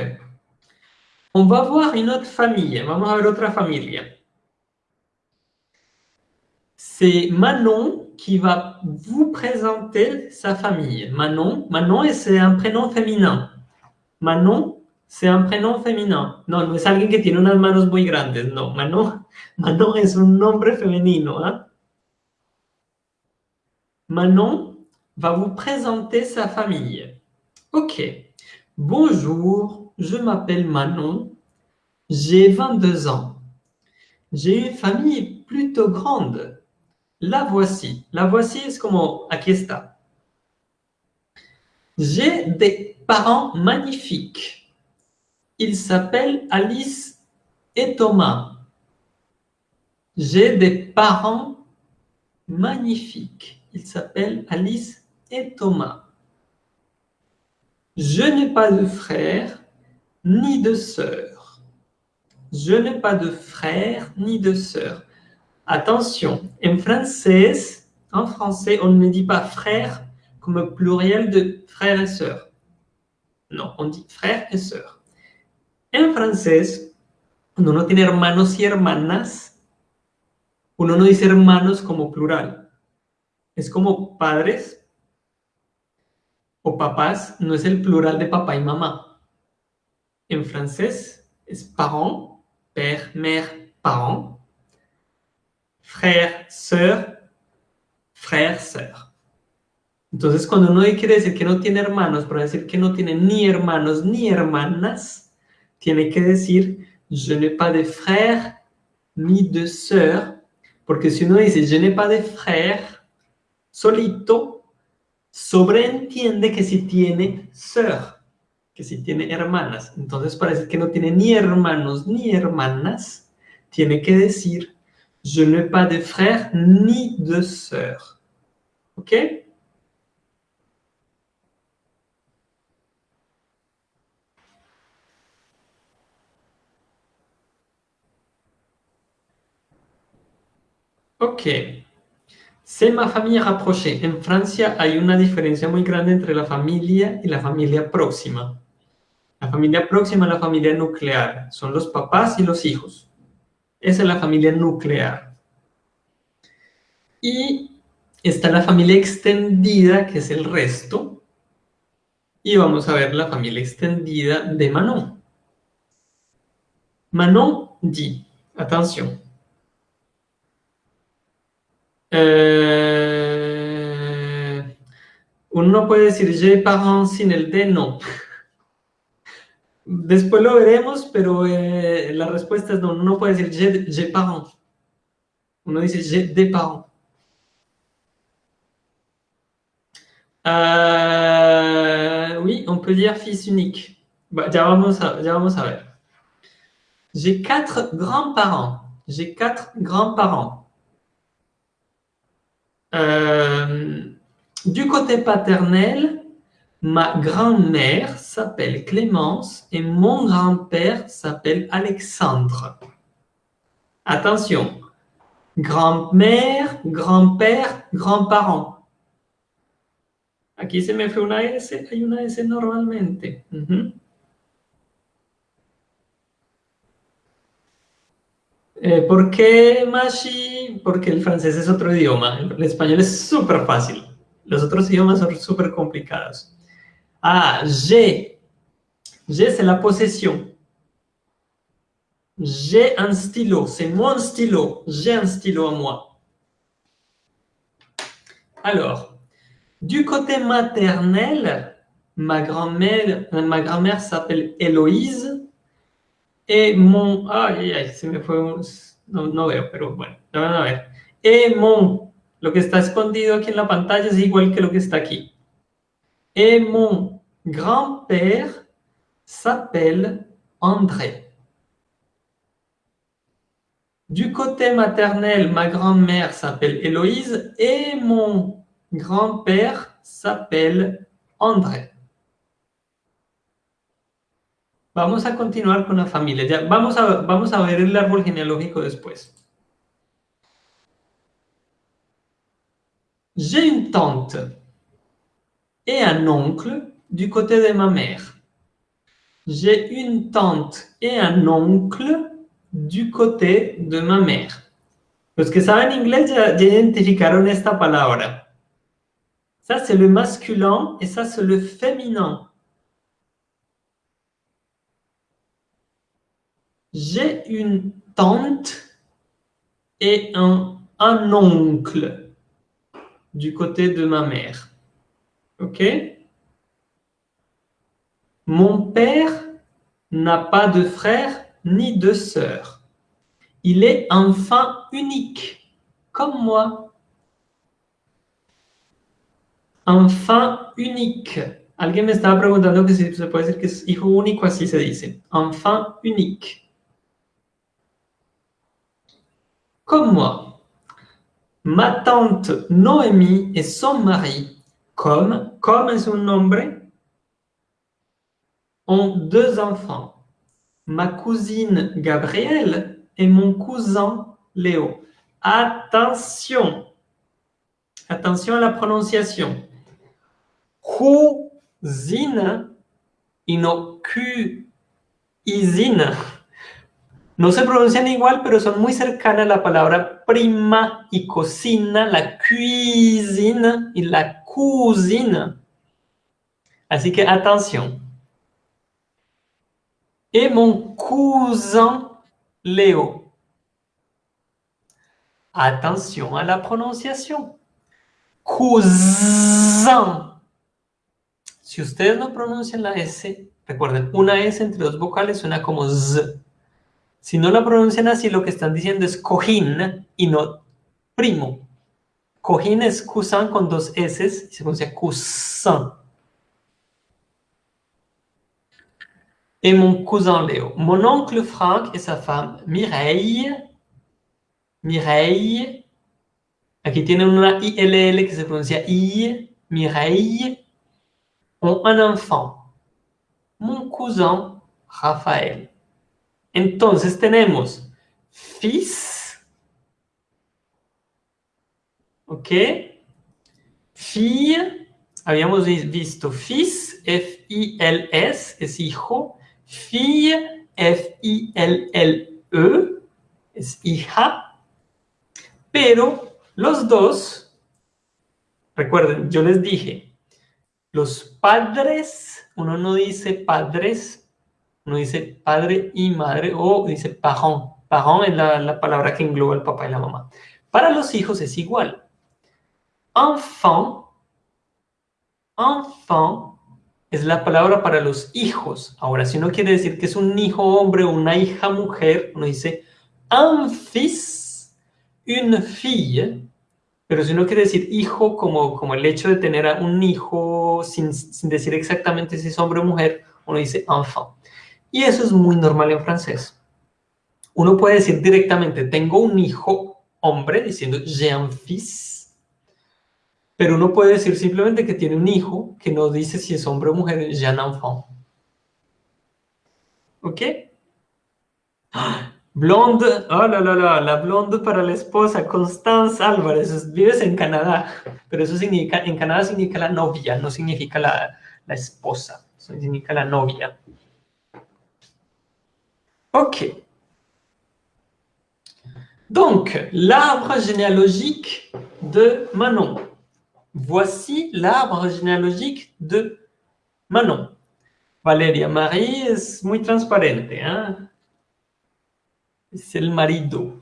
on va voir une autre famille. Vamos a ver otra familia. c'est Manon qui va vous présenter sa famille. Manon, Manon c'est un prénom féminin. Manon, c'est un prénom féminin. No, no es alguien que tiene unas manos muy grandes. No, Manon, <laughs> Manon es un nombre femenino. ¿ah? Manon va vous présenter sa famille. Ok. Bonjour, je m'appelle Manon. J'ai 22 ans. J'ai une famille plutôt grande. La voici. La voici es como, aquí está. J'ai des parents magnifiques. Ils s'appellent Alice et Thomas. J'ai des parents magnifiques. Ils s'appellent Alice et Thomas. Je n'ai pas de frère ni de sœur. Je n'ai pas de frère ni de sœur. Attention, en français, français, on ne dit pas frère comme pluriel de frère et sœur. No, on dit frère et sœur. En francés, cuando uno tiene hermanos y hermanas, uno no dice hermanos como plural. Es como padres o papás, no es el plural de papá y mamá. En francés es parent, père, mère, parent. Frère, sœur, frère, sœur. Entonces, cuando uno quiere decir que no tiene hermanos, para decir que no tiene ni hermanos ni hermanas, tiene que decir je n'ai pas de frère ni de sœur, porque si uno dice je n'ai pas de frère, solito, sobreentiende que si tiene sœur, que si tiene hermanas. Entonces, para decir que no tiene ni hermanos ni hermanas, tiene que decir je n'ai pas de frère ni de sœur. ¿Ok? Ok. C'est ma famille rapprochée. En Francia hay una diferencia muy grande entre la familia y la familia próxima. La familia próxima es la familia nuclear. Son los papás y los hijos. Esa es la familia nuclear. Y está la familia extendida, que es el resto. Y vamos a ver la familia extendida de Manon. Manon dit, atención, eh, uno no puede decir j'ai parents sin el de no. <laughs> Después lo veremos, pero eh, la respuesta es no. Uno no puede decir j'ai parents. Uno dice j'ai des parents. Euh, oui, on peut dire fils unique. Bah, ya, vamos a, ya vamos a ver. J'ai quatre grands-parents. J'ai quatre grands-parents. Euh, du côté paternel, ma grand-mère s'appelle Clémence et mon grand-père s'appelle Alexandre. Attention, grand-mère, grand-père, grand-parent. Aquí se me una S, hay una S normalmente. Eh, ¿Por qué Mashi? Porque el francés es otro idioma. El español es súper fácil. Los otros idiomas son súper. Ah, j'ai. J'ai, c'est la possession. J'ai un stylo. C'est mon stylo. J'ai un stylo à moi. Alors, du côté maternel, ma grand-mère grand s'appelle Héloïse et mon... Ay, ay, se me fue un... No, no veo, pero bueno, ya van a ver. Et mon, lo que está escondido aquí en la pantalla es igual que lo que está aquí. Et mon grand-père s'appelle André. Du côté maternel, ma grand-mère s'appelle Héloïse et mon grand-père s'appelle André. Vamos a continuar con la familia. Ya, vamos, a, vamos a ver el árbol genealógico después. J'ai une tante et un oncle du côté de ma mère. J'ai une tante et un oncle du côté de ma mère. Los que saben inglés ya, ya identificaron esta palabra. Ça, c'est le masculin et ça, c'est le féminin. J'ai une tante et un, un oncle du côté de ma mère. OK? Mon père n'a pas de frère ni de sœur. Il est enfant unique, comme moi. Enfant unique. Alguien me estaba preguntando que si se puede decir que es hijo único, así se dice. Enfant unique. Comme moi. Ma tante Noémie et son mari, comme, comme es un nombre, ont deux enfants. Ma cousine Gabrielle et mon cousin Léo. Attention. Attention à la prononciation. Cousine y no cuisine. No se pronuncian igual, pero son muy cercanas la palabra prima y cocina, la cuisine y la cousine. Así que atención. Et mon cousin Léo. Attention à la prononciation. Cousin. Si ustedes no pronuncian la S, recuerden, una S entre dos vocales suena como Z. Si no la pronuncian así, lo que están diciendo es cojín y no primo. Cojín es cousin con dos S y se pronuncia cousin. Et mon cousin Léo. Mon oncle Franck et sa femme Mireille. Mireille. Aquí tienen una ILL que se pronuncia I. Mireille. Ont un enfant. Mon cousin Raphaël. Entonces tenemos fils, ¿ok? Fille, habíamos visto fils, F-I-L-S, es hijo. Fille, F-I-L-L-E, es hija. Pero los dos, recuerden, yo les dije, los padres, uno no dice padres, uno dice padre y madre o dice parent. Parent es la, la palabra que engloba el papá y la mamá. Para los hijos es igual. Enfant, enfant es la palabra para los hijos. Ahora, si uno quiere decir que es un hijo hombre o una hija mujer, uno dice un fils, une fille. Pero si uno quiere decir hijo como, como el hecho de tener a un hijo sin, sin decir exactamente si es hombre o mujer, uno dice enfant. Y eso es muy normal en francés. Uno puede decir directamente, tengo un hijo hombre, diciendo j'ai un fils. Pero uno puede decir simplemente que tiene un hijo, que no dice si es hombre o mujer, j'ai un enfant. ¿Ok? Blonde, oh la la la, la blonde para la esposa, Constance Álvarez, vives en Canadá, pero eso significa, en Canadá significa la novia, no significa la, la esposa, significa la novia. Ok. Donc, l'arbre généalogique de Manon. Voici l'arbre généalogique de Manon. Valeria Marie es muy transparente. ¿eh? Es el marido.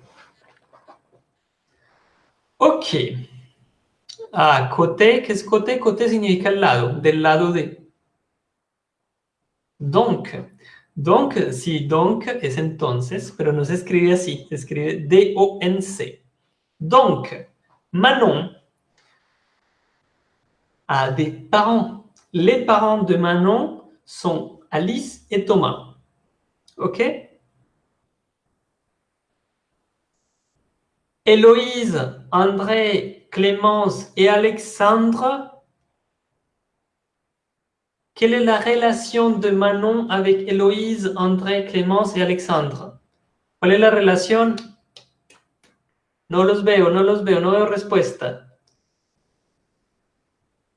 Ok. Ah, côté, ¿qué es côté? Côté significa el lado, del lado de. Donc, Donc, si donc es entonces, pero no se escribe se D-O-N-C. Donc, Manon a des parents. Les parents de Manon sont Alice et Thomas. OK? Héloïse, André, Clémence et Alexandre quelle est la relation de Manon avec Héloïse, André, Clémence et Alexandre? ¿Cuál es la relación? No los veo, no los veo, no veo respuesta.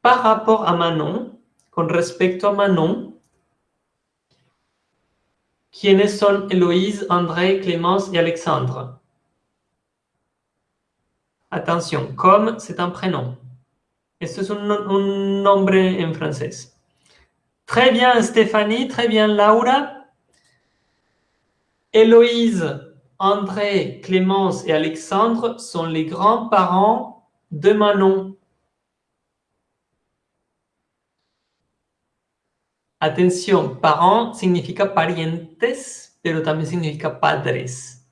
Par rapport à Manon, con respecto a Manon, ¿quiénes son Héloïse, André, Clémence y Alexandre? Attention, comme c'est un prénom. Es un, un nombre en francés. Très bien Stéphanie, très bien Laura. Héloïse, André, Clémence et Alexandre sont les grands-parents de Manon. Atención, parents significa parientes, pero también significa padres.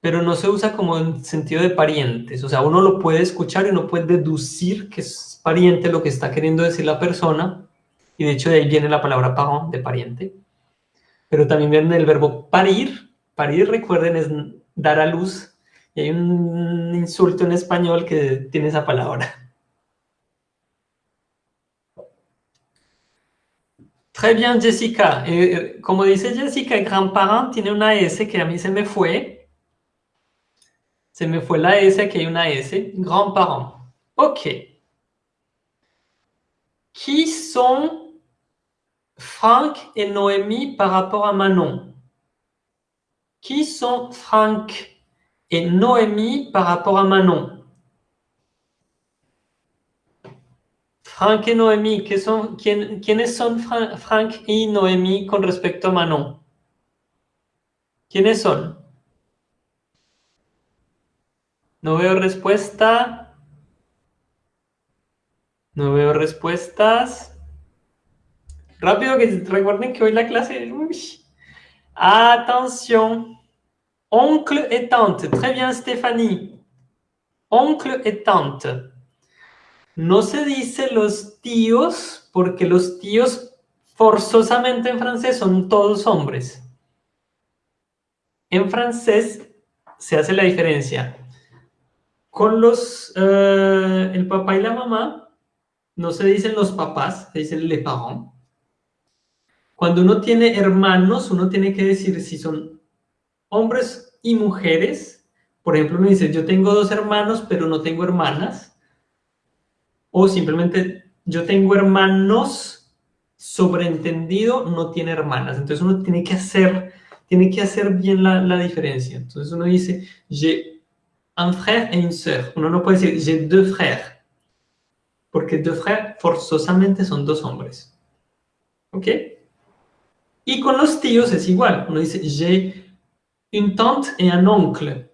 Pero no se usa como en sentido de parientes. O sea, uno lo puede escuchar y uno puede deducir que es pariente lo que está queriendo decir la persona. Y de hecho de ahí viene la palabra parent, de pariente. Pero también viene el verbo parir. Parir, recuerden, es dar a luz. Y hay un insulto en español que tiene esa palabra. Très bien, Jessica. Eh, eh, como dice Jessica, el gran parent tiene una S que a mí se me fue. Se me fue la S, aquí hay una S. Grand parent. Ok. Qui sont Franck et Noémie par rapport à Manon Qui sont Franck et Noémie par rapport à Manon Frank y Noemí, son, quién, ¿quiénes son Frank y Noemí con respecto a Manon? ¿Quiénes son? No veo respuesta. No veo respuestas. Rápido, que recuerden que hoy la clase... Uy. Attention. Oncle et tante. Très bien, Stéphanie. Oncle et tante. No se dice los tíos porque los tíos forzosamente en francés son todos hombres. En francés se hace la diferencia. Con los, eh, el papá y la mamá, no se dicen los papás, se dicen les parents. Cuando uno tiene hermanos, uno tiene que decir si son hombres y mujeres. Por ejemplo, uno dice, yo tengo dos hermanos, pero no tengo hermanas o simplemente yo tengo hermanos, sobreentendido, no tiene hermanas. Entonces uno tiene que hacer, tiene que hacer bien la, la diferencia. Entonces uno dice, j'ai un frère et une sœur. Uno no puede decir, j'ai deux frères. Porque deux frères forzosamente son dos hombres. ¿Ok? Y con los tíos es igual. Uno dice, j'ai une tante et un oncle.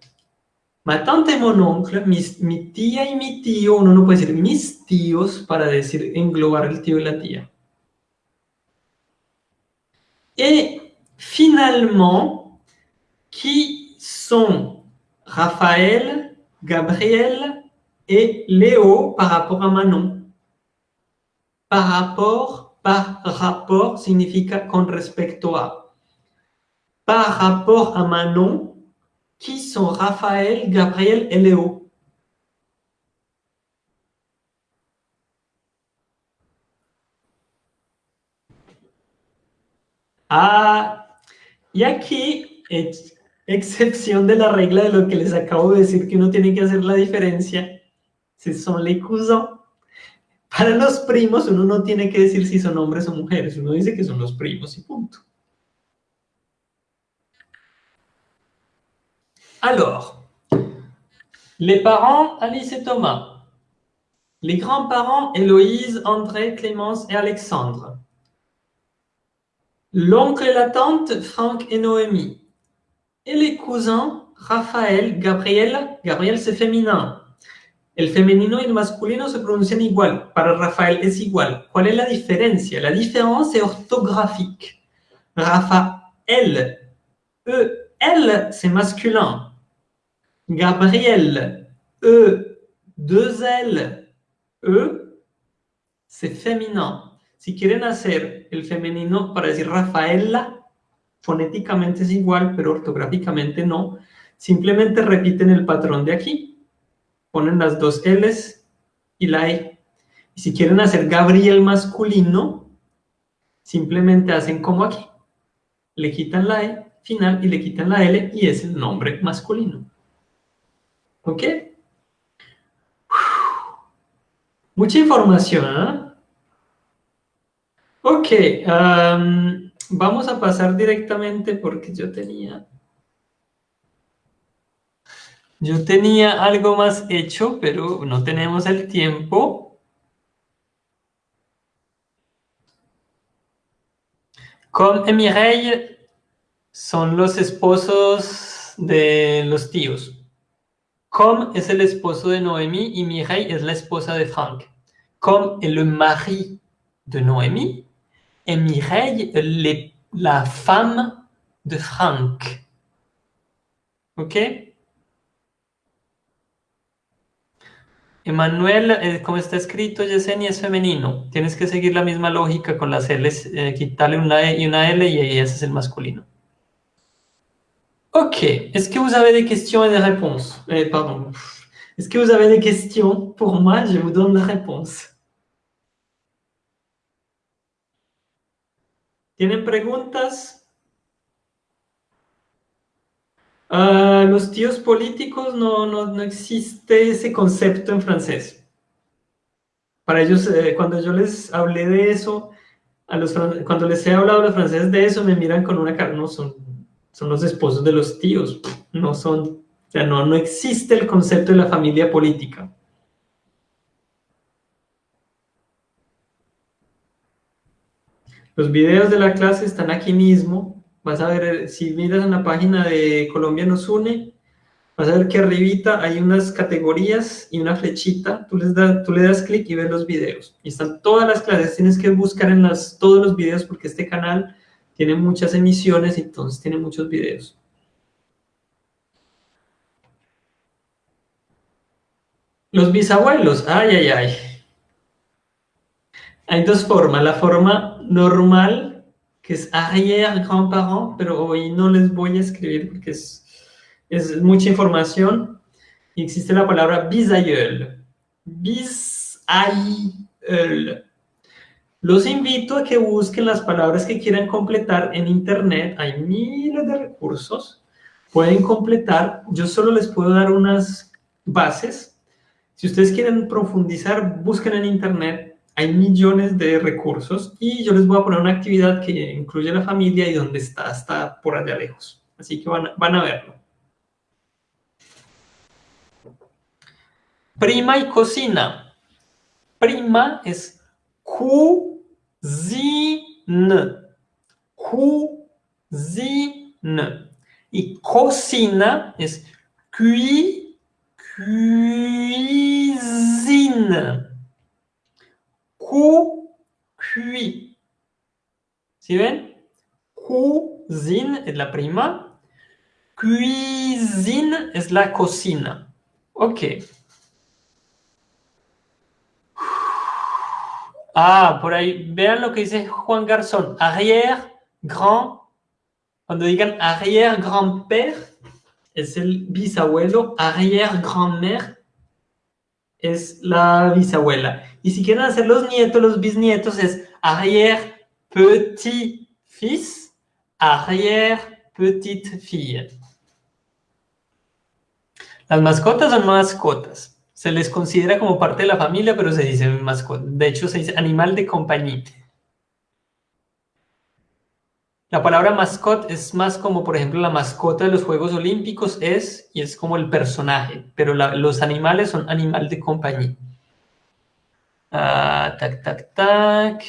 Ma tante y mon oncle, mi tía y mi tío, uno no puede decir mis tíos para decir englobar el tío y la tía. Y finalmente, qui sont Raphaël, Gabriel et Léo par rapport à Manon Par rapport, par rapport significa con respecto a. Par rapport à Manon, qui sont Raphaël, Gabriel et Léo Ah, y aquí, excepción de la regla de lo que les acabo de decir, que uno tiene que hacer la diferencia, si son les cousins. Primos si que primos. Alors, les parents, Alice et Thomas. Les grands-parents, Héloïse, André, Clémence et Alexandre. L'oncle et la tante, Franck et Noémie. Et les cousins, Raphaël, Gabriel. Gabriel, c'est féminin. El femenino y el masculino se pronuncian igual. Para Rafael es igual. ¿Cuál es la diferencia? La différence est orthographique. Raphaël, E, L, c'est masculin. Gabriel, E, deux L, E, c'est féminin. Si quieren hacer el femenino para decir Rafaela, fonéticamente es igual, pero ortográficamente no. Simplemente repiten el patrón de aquí. Ponen las dos L's y la E. Y si quieren hacer Gabriel masculino, simplemente hacen como aquí. Le quitan la E final y le quitan la L y es el nombre masculino. ¿Ok? Mucha información, ¿eh? Ok, vamos a pasar directamente porque yo tenía... Yo tenía algo más hecho, pero no tenemos el tiempo. Com y Mireille son los esposos de los tíos. Com es el esposo de Noémie y Mireille es la esposa de Frank. Com est le mari de Noémie et Mireille est la femme de Frank. ¿Ok? Emanuel, eh, como está escrito, Yesenia es femenino. Tienes que seguir la misma lógica con las L, eh, quitarle una E y una L y ese es el masculino. Ok, est-ce que vous avez des questions et des réponses eh, Pardon. Est-ce que vous avez des questions Pour moi, je vous donne la réponse. ¿Tienen preguntas? Uh, los tíos políticos no, no, no, existe ese concepto en francés. Para ellos, eh, cuando yo les hablé de eso, a los, cuando les he hablado a los franceses de eso, me miran con una cara, no son son los esposos de los tíos, no son, o sea, no, no existe el concepto de la familia política. Los videos de la clase están aquí mismo. Vas a ver, si miras en la página de Colombia nos une, vas a ver que arribita hay unas categorías y una flechita. Tú, les tú le das clic y ves los videos. Y están todas las clases. Tienes que buscar en las, todos los videos porque este canal tiene muchas emisiones, entonces tiene muchos videos. Los bisabuelos, ay, ay, ay. Hay dos formas, la forma normal, que es arrière-grand-parent, pero hoy no les voy a escribir porque es, es mucha información. Y existe la palabra bisaïeul. Bisaïeul. Los invito a que busquen las palabras que quieran completar en internet. Hay miles de recursos. Pueden completar. Yo solo les puedo dar unas bases. Si ustedes quieren profundizar, busquen en internet. Hay millones de recursos y yo les voy a poner una actividad que incluye a la familia y donde está, está por allá lejos. Así que van, van a verlo. Prima y cocina. Prima es Cuisine. Cuisine. Et cocina es cui, cuisine. Cu, cui. ¿Sí ven? Cuisine es la prima. Cuisine es la cocina. Ok. Ah, por ahí, vean lo que dice Juan Garzón. Arrière, grand. Cuando digan arrière grand-père, es el bisabuelo. Arrière grand-mère es la bisabuela. Y si quieren hacer los nietos, los bisnietos, es arrière petit-fils, arrière petite-fille. Las mascotas son mascotas. Se les considera como parte de la familia, pero se dice mascota. De hecho, se dice animal de compañía. La palabra mascot es más como, por ejemplo, la mascota de los Juegos Olímpicos es, y es como el personaje, pero los animales son animal de compañía. Ah, tac, tac, tac.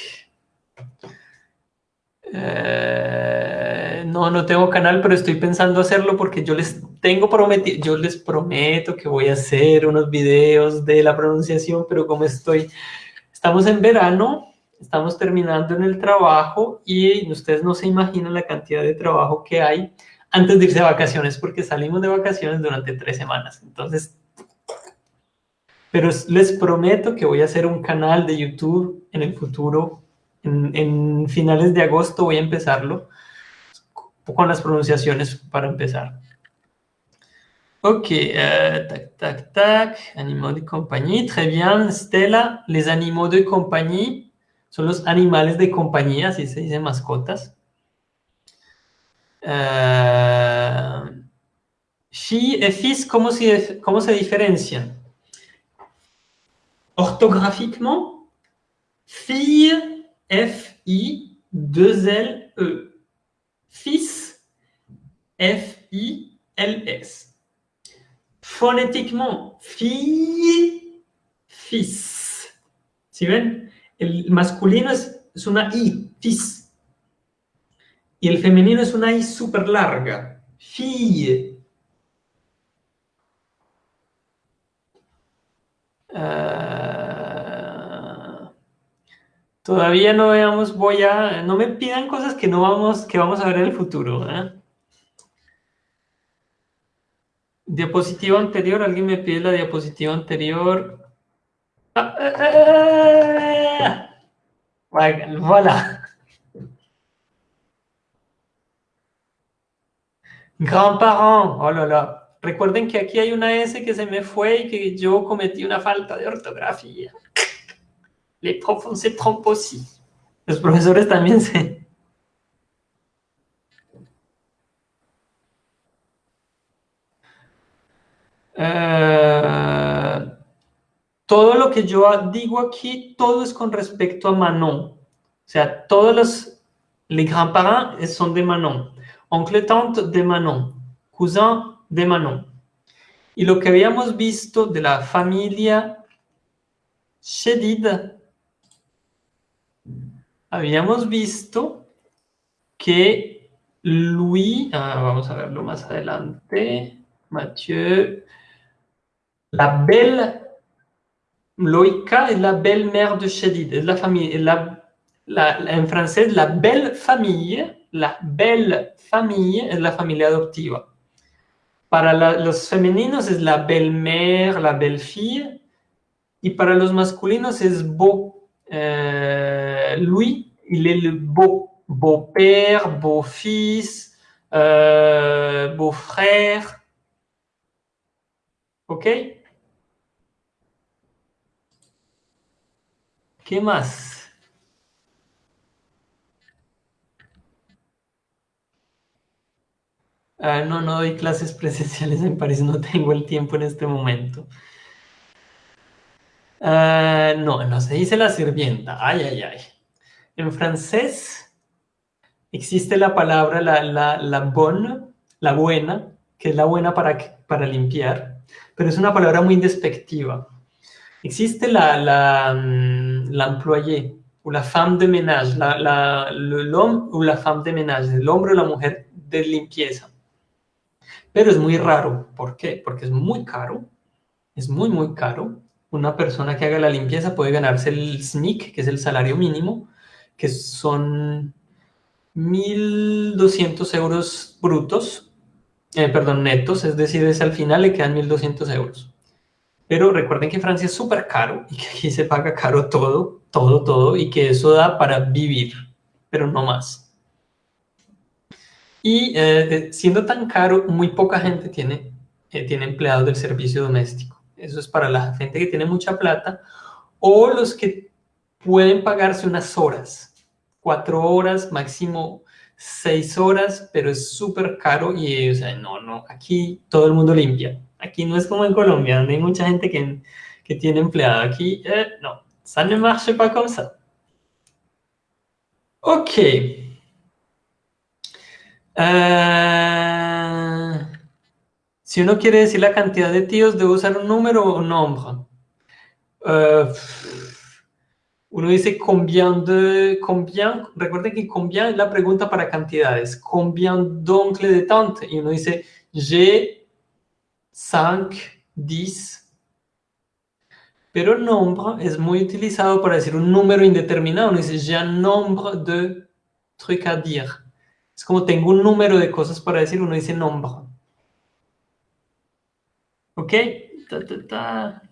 Eh, no, no tengo canal, pero estoy pensando hacerlo porque yo les tengo prometido, yo les prometo que voy a hacer unos videos de la pronunciación, pero como estoy, estamos en verano, estamos terminando en el trabajo y ustedes no se imaginan la cantidad de trabajo que hay antes de irse de vacaciones, porque salimos de vacaciones durante tres semanas. Entonces, pero les prometo que voy a hacer un canal de YouTube en el futuro en, finales de agosto voy a empezarlo con las pronunciaciones para empezar. Ok, uh, tac, tac, tac, animaux de compañía, très bien, Stella, les animaux de compañía son los animales de compañía, así se dice mascotas. Uh, fille et fils, ¿cómo se, cómo se diferencian? Ortográficamente, fille F-I-2-L-E. Fils, F-I-L-S. Fonétiquement, fille, fils. ¿Sí ven? El masculino es, es una I, fils. Y el femenino es una I súper larga, fille. Ah, todavía no veamos, voy a, no me pidan cosas que no vamos, que vamos a ver en el futuro. ¿eh? Diapositiva anterior, alguien me pide la diapositiva anterior. Ah, ah, voilà. Grand-parent, oh la la. Recuerden que aquí hay una S que se me fue y que yo cometí una falta de ortografía. Les profs se trompent aussi. Los profesores también se... Eh, todo lo que yo digo aquí, todo es con respecto a Manon. O sea, todos los les grands-parents son de Manon. Oncle tante de Manon. Cousin de Manon. Y lo que habíamos visto de la familia Shedid, habíamos visto que Louis, ah, vamos a verlo más adelante, Mathieu, la belle, Loïka es la belle-mère de Shedid, es la familia, la, en francés, la belle famille, la belle famille es la familia adoptiva. Para los femeninos es la belle-mère, la belle-fille. Y para los masculinos es beau. Euh, Louis, il est le beau. Beau-père, beau-fils, euh, beau-frère. ¿Ok? ¿Qué más? Ah, no, no doy clases <laughs> presenciales en París, no tengo el tiempo en este momento. Ah, no, no se dice la sirvienta. Ay, ay, ay. En francés existe la palabra la, la, la bonne, la buena, que es la buena para, para limpiar, pero es una palabra muy despectiva. Existe la, la, mm, la employée, o la femme de ménage, l'homme o la femme de ménage, el hombre o la mujer de limpieza pero es muy raro. ¿Por qué? Porque es muy caro, es muy, muy caro. Una persona que haga la limpieza puede ganarse el SNIC, que es el salario mínimo, que son 1.200 euros brutos, eh, perdón, netos, es decir, es al final le quedan 1.200 euros. Pero recuerden que Francia es súper caro y que aquí se paga caro todo, todo, todo, y que eso da para vivir, pero no más. Y eh, siendo tan caro, muy poca gente tiene, eh, tiene empleados del servicio doméstico. Eso es para la gente que tiene mucha plata o los que pueden pagarse unas horas, cuatro horas, máximo seis horas, pero es súper caro y, o sea, no, no, aquí todo el mundo limpia. Aquí no es como en Colombia, donde hay mucha gente que, que tiene empleado. Aquí, eh, no, ça ne marche pas comme ça. Ok. Euh, si uno quiere decir la cantidad de tíos, debe usar un número o un nombre. Uh, uno dice combien de... Combien, recuerden que combien es la pregunta para cantidades. Combien d'oncle de tante. Y uno dice j'ai 5, 10. Pero nombre es muy utilizado para decir un número indeterminado. Uno dice un nombre de trucs à dire. Es como tengo un número de cosas para decir, uno dice nombre. ¿Ok? Ta,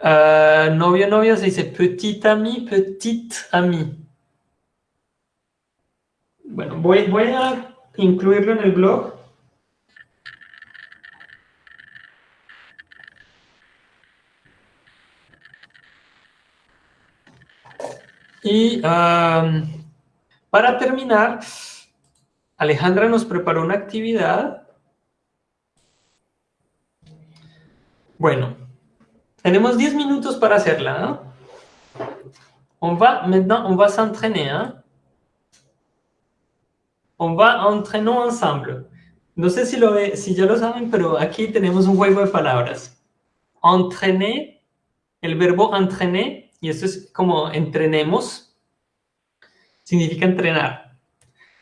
uh, novio, novia se dice petit ami, petit ami. Bueno, voy, voy a incluirlo en el blog. Y um, para terminar, Alejandra nos preparó una actividad. Bueno, tenemos 10 minutos para hacerla. ¿no? On va, maintenant, on va s'entraîner. Hein? On va entraîner ensemble. No sé si, lo, si ya lo saben, pero aquí tenemos un juego de palabras. Entraîner, el verbo entraîner, y esto es como entrenemos, significa entrenar.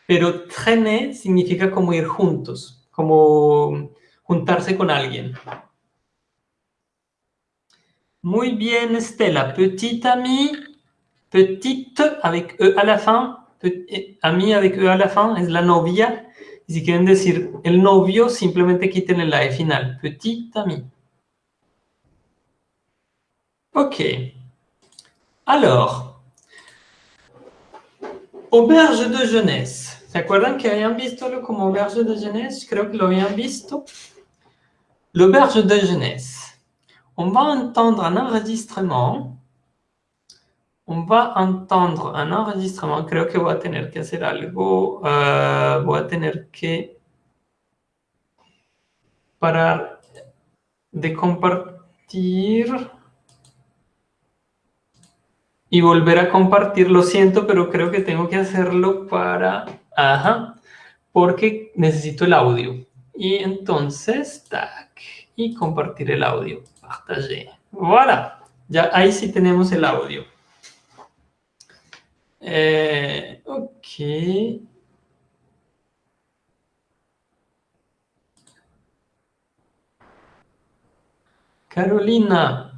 Pero traîner significa como ir juntos, como juntarse con alguien. Muy bien, Estela. Petite amie, petite avec E à la fin, ami avec E à la fin es la novia. Y si quieren decir el novio, simplemente quiten la E final. Petite amie. Ok. Alors, auberge de jeunesse. ¿Se acuerdan que habían visto como auberge de jeunesse? Creo que lo habían visto. L'auberge de jeunesse. On va entendre un enregistrement on va entendre un enregistrement. Creo que voy a tener que hacer algo. Uh, voy a tener que parar de compartir y volver a compartir. Lo siento, pero creo que tengo que hacerlo para... Ajá, porque necesito el audio. Y entonces, tac, y compartir el audio. Partager. Voilà. Ya ahí sí tenemos el audio. Eh, ok. Carolina.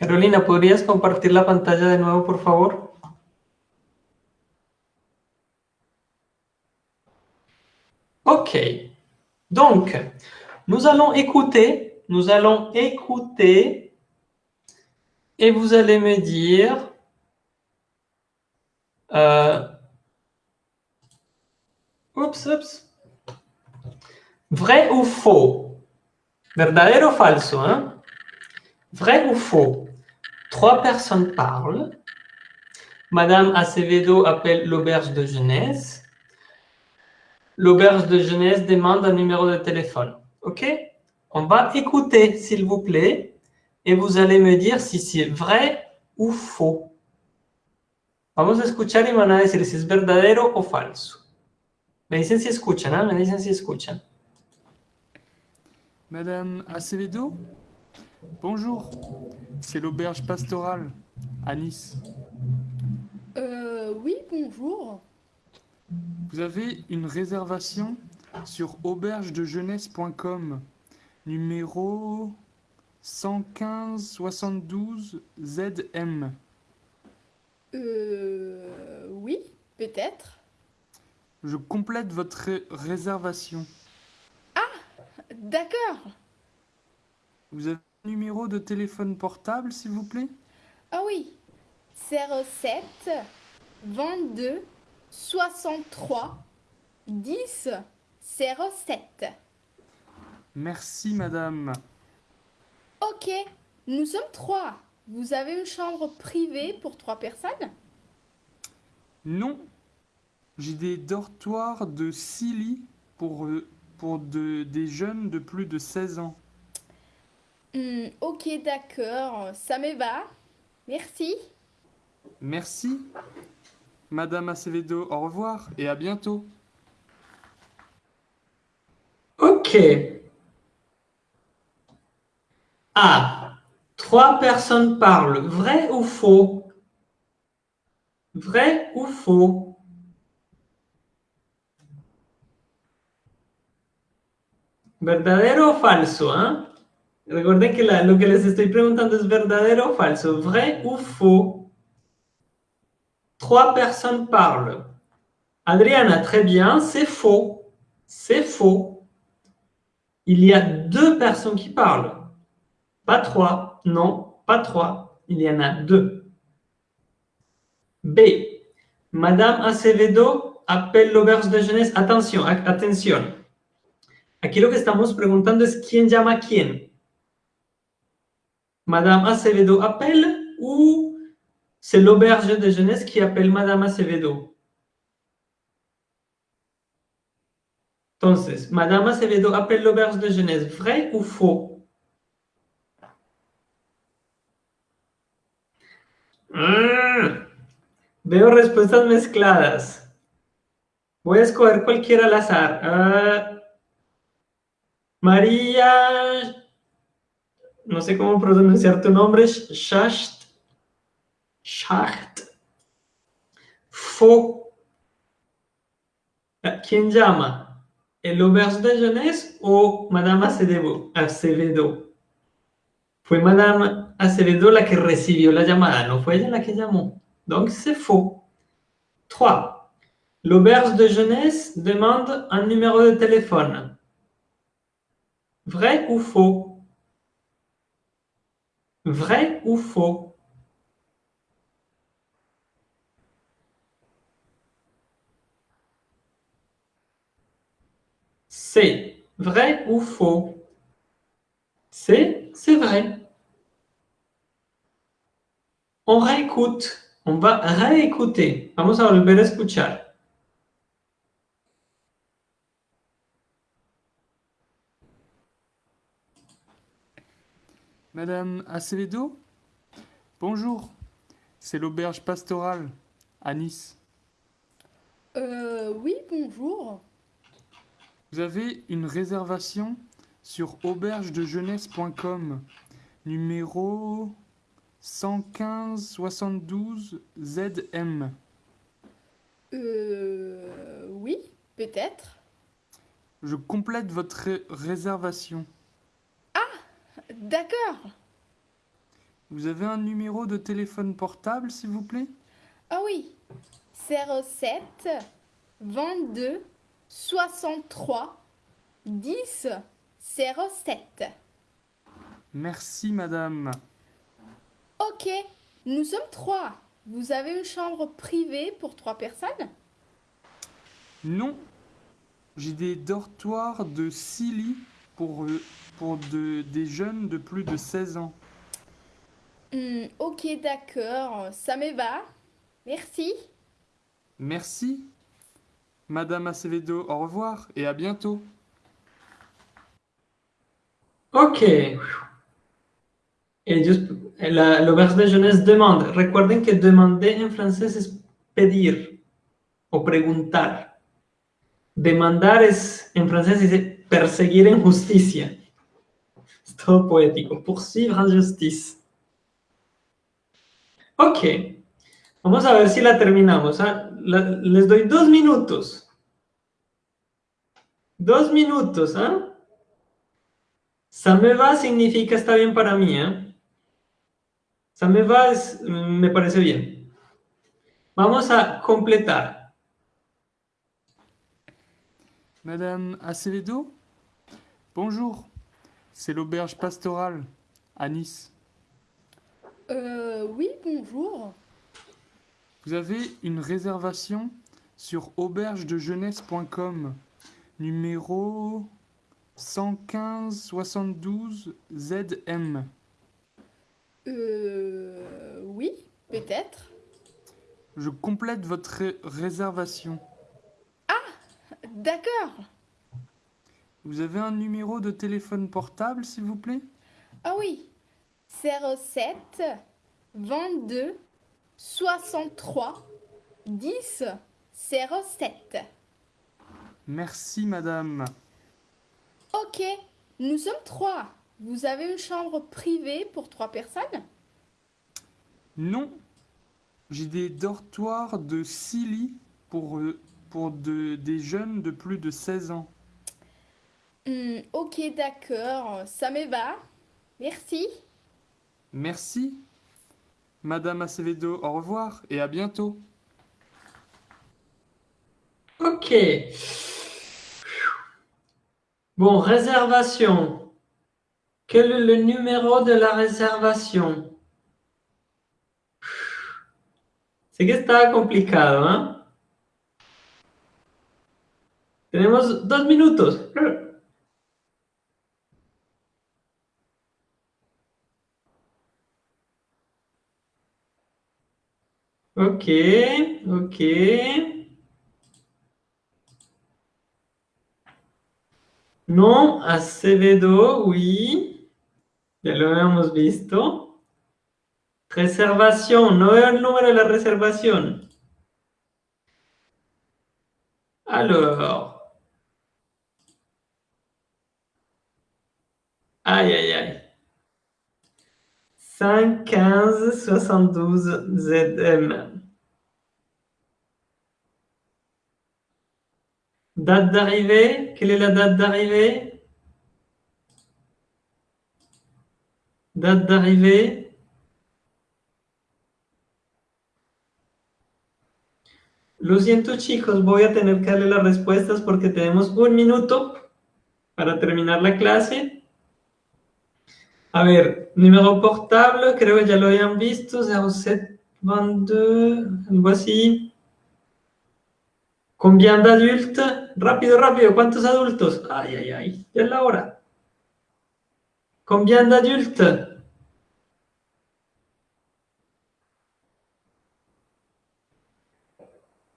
Carolina, ¿podrías compartir la pantalla de nuevo, por favor? Ok. Donc, nous allons écouter, nous allons écouter et vous allez me dire euh, oups, oups, vrai ou faux? Verdadero ou falso hein? Vrai ou faux? Trois personnes parlent. Madame Acevedo appelle l'auberge de jeunesse. L'auberge de jeunesse demande un numéro de téléphone. OK? On va écouter, s'il vous plaît et vous allez me dire si c'est vrai ou faux. Vamos a escuchar y van a decir si es verdadero o falso. Me dicen si escuchan, ¿eh? Me dicen si escuchan. Madame Acevedo? Bonjour, c'est l'auberge pastorale à Nice. Euh, oui, bonjour. Vous avez une réservation sur aubergedejeunesse.com, numéro 115 72 ZM. Euh. Oui, peut-être. Je complète votre réservation. Ah D'accord. Vous avez numéro de téléphone portable, s'il vous plaît? Ah oui 07 22 63 10 07. Merci, madame. Ok, nous sommes trois. Vous avez une chambre privée pour trois personnes? Non. J'ai des dortoirs de six lits pour, euh, pour de, des jeunes de plus de 16 ans. Hmm, ok, d'accord. Ça me va. Merci. Merci. Madame Acevedo, au revoir et à bientôt. Ok. Ah, trois personnes parlent. Vrai ou faux? Vrai ou faux? ¿Verdadero o falso? ¿eh? Recuerden que lo que les estoy preguntando es verdadero o falso. Vrai ou faux? Trois personnes parlent. Adriana, très bien, c'est faux. C'est faux. Il y a deux personnes qui parlent. Pas trois. Non, pas trois. Il y en a deux. B. Madame Acevedo appelle l'auberge de jeunesse. Attention, atención. Aquí lo que estamos preguntando es quién llama quién. Madame Acevedo appelle ou c'est l'auberge de jeunesse qui appelle Madame Acevedo? Entonces, Madame Acevedo appelle l'auberge de jeunesse. Vrai ou faux? Mm. Veo respuestas mezcladas. Voy a escoger cualquiera al azar. Ah, María, no sé cómo pronunciar tu nombre, Schacht. Schacht. Fo. Ah, ¿Quién llama? ¿El auberge de jeunesse o Madame Acevedo? Acevedo? Fue Madame Acevedo la que recibió la llamada, no fue ella la que llamó. Donc c'est faux. 3. L'auberge de jeunesse demande un numéro de téléphone. Vrai ou faux? Vrai ou faux? C'est vrai ou faux? C'est, c'est vrai. On réécoute. On va réécouter. Vamos a volver a escuchar. Madame Acevedo Bonjour, c'est l'auberge pastorale à Nice. Euh, oui, bonjour. Vous avez une réservation sur aubergedejeunesse.com, numéro 115 72 ZM. Euh, oui, peut-être. Je complète votre ré- réservation. D'accord. Vous avez un numéro de téléphone portable, s'il vous plaît? Ah oui. 07 22 63 10 07. Merci, madame. Ok, nous sommes trois. Vous avez une chambre privée pour trois personnes? Non, j'ai des dortoirs de 6 lits pour, euh, pour de- des jeunes de plus de 16 ans. Hmm, Ok, d'accord, ça me va. Merci. Merci. Madame Acevedo, au revoir et à bientôt. Ok. Ellos, la, l'auberge de jeunesse demande. Recuerden que demander en francés es pedir o preguntar. Demandar es, en francés dice perseguir en justicia. Es todo poético. Poursuivre en justice. Ok. Vamos a ver si la terminamos. ¿ah? Les doy dos minutos. Dos minutos, ¿ah? Ça me va significa está bien para mí, ¿eh? Ça me va es, mm, me parece bien. Vamos a completar. Madame Acevedo Bonjour, c'est l'auberge pastorale à Nice. Euh, oui, bonjour. Vous avez une réservation sur aubergedejeunesse.com, numéro 115 72 ZM. Euh, oui, peut-être. Je complète votre ré- réservation. D'accord. Vous avez un numéro de téléphone portable, s'il vous plaît? Ah oui. 07 22 63 10 07. Merci, madame. Ok, nous sommes trois. Vous avez une chambre privée pour trois personnes? Non, j'ai des dortoirs de 6 lits pour, euh, pour de- des jeunes de plus de 16 ans. Hmm, Ok, d'accord, ça me va. Merci. Merci. Madame Acevedo, au revoir et à bientôt. Ok. Bon, réservation. Quel est le numéro de la réservation? Sé que está complicado, ¿ah? Tenemos dos minutos. Ok, ok. No, Acevedo, oui. Ya lo habíamos visto. Reservación, no veo el número de la reservación. Alors. Aïe, aïe, aïe. 5, 15, 72 ZM. Date d'arrivée, quelle est la date d'arrivée Date d'arrivée Lo siento chicos, voy a tener que darle las respuestas porque tenemos un minuto para terminar la clase. A ver, número portable, creo que ya lo habían visto, 0722, algo así. Combien d'adultes? Rápido, rápido, ¿cuántos adultos? Ay, ay, ay, ya es la hora. Combien d'adultes?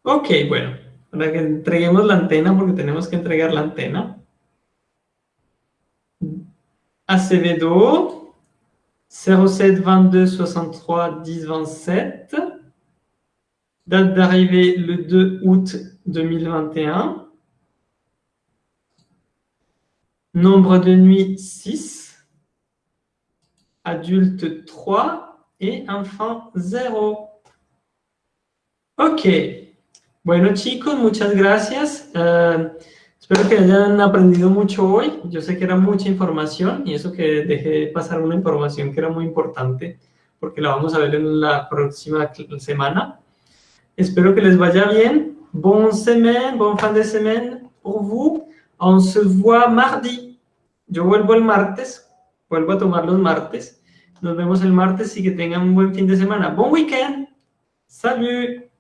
Ok, bueno, para que entreguemos la antena, porque tenemos que entregar la antena. Acevedo, 07 22 63 10 27. Date d'arrivée le 2 août 2021. Nombre de nuit 6. Adulte 3 et enfant 0. Ok. Bueno chicos, muchas gracias. Uh, espero que hayan aprendido mucho hoy. Yo sé que era mucha información y eso que dejé pasar una información que era muy importante porque la vamos a ver en la próxima semana. Espero que les vaya bien. Bonne semaine, bon fin de semaine pour vous. On se voit mardi. Yo vuelvo el martes. Vuelvo a tomar los martes. Nos vemos el martes y que tengan un buen fin de semana. Bon weekend. Salut.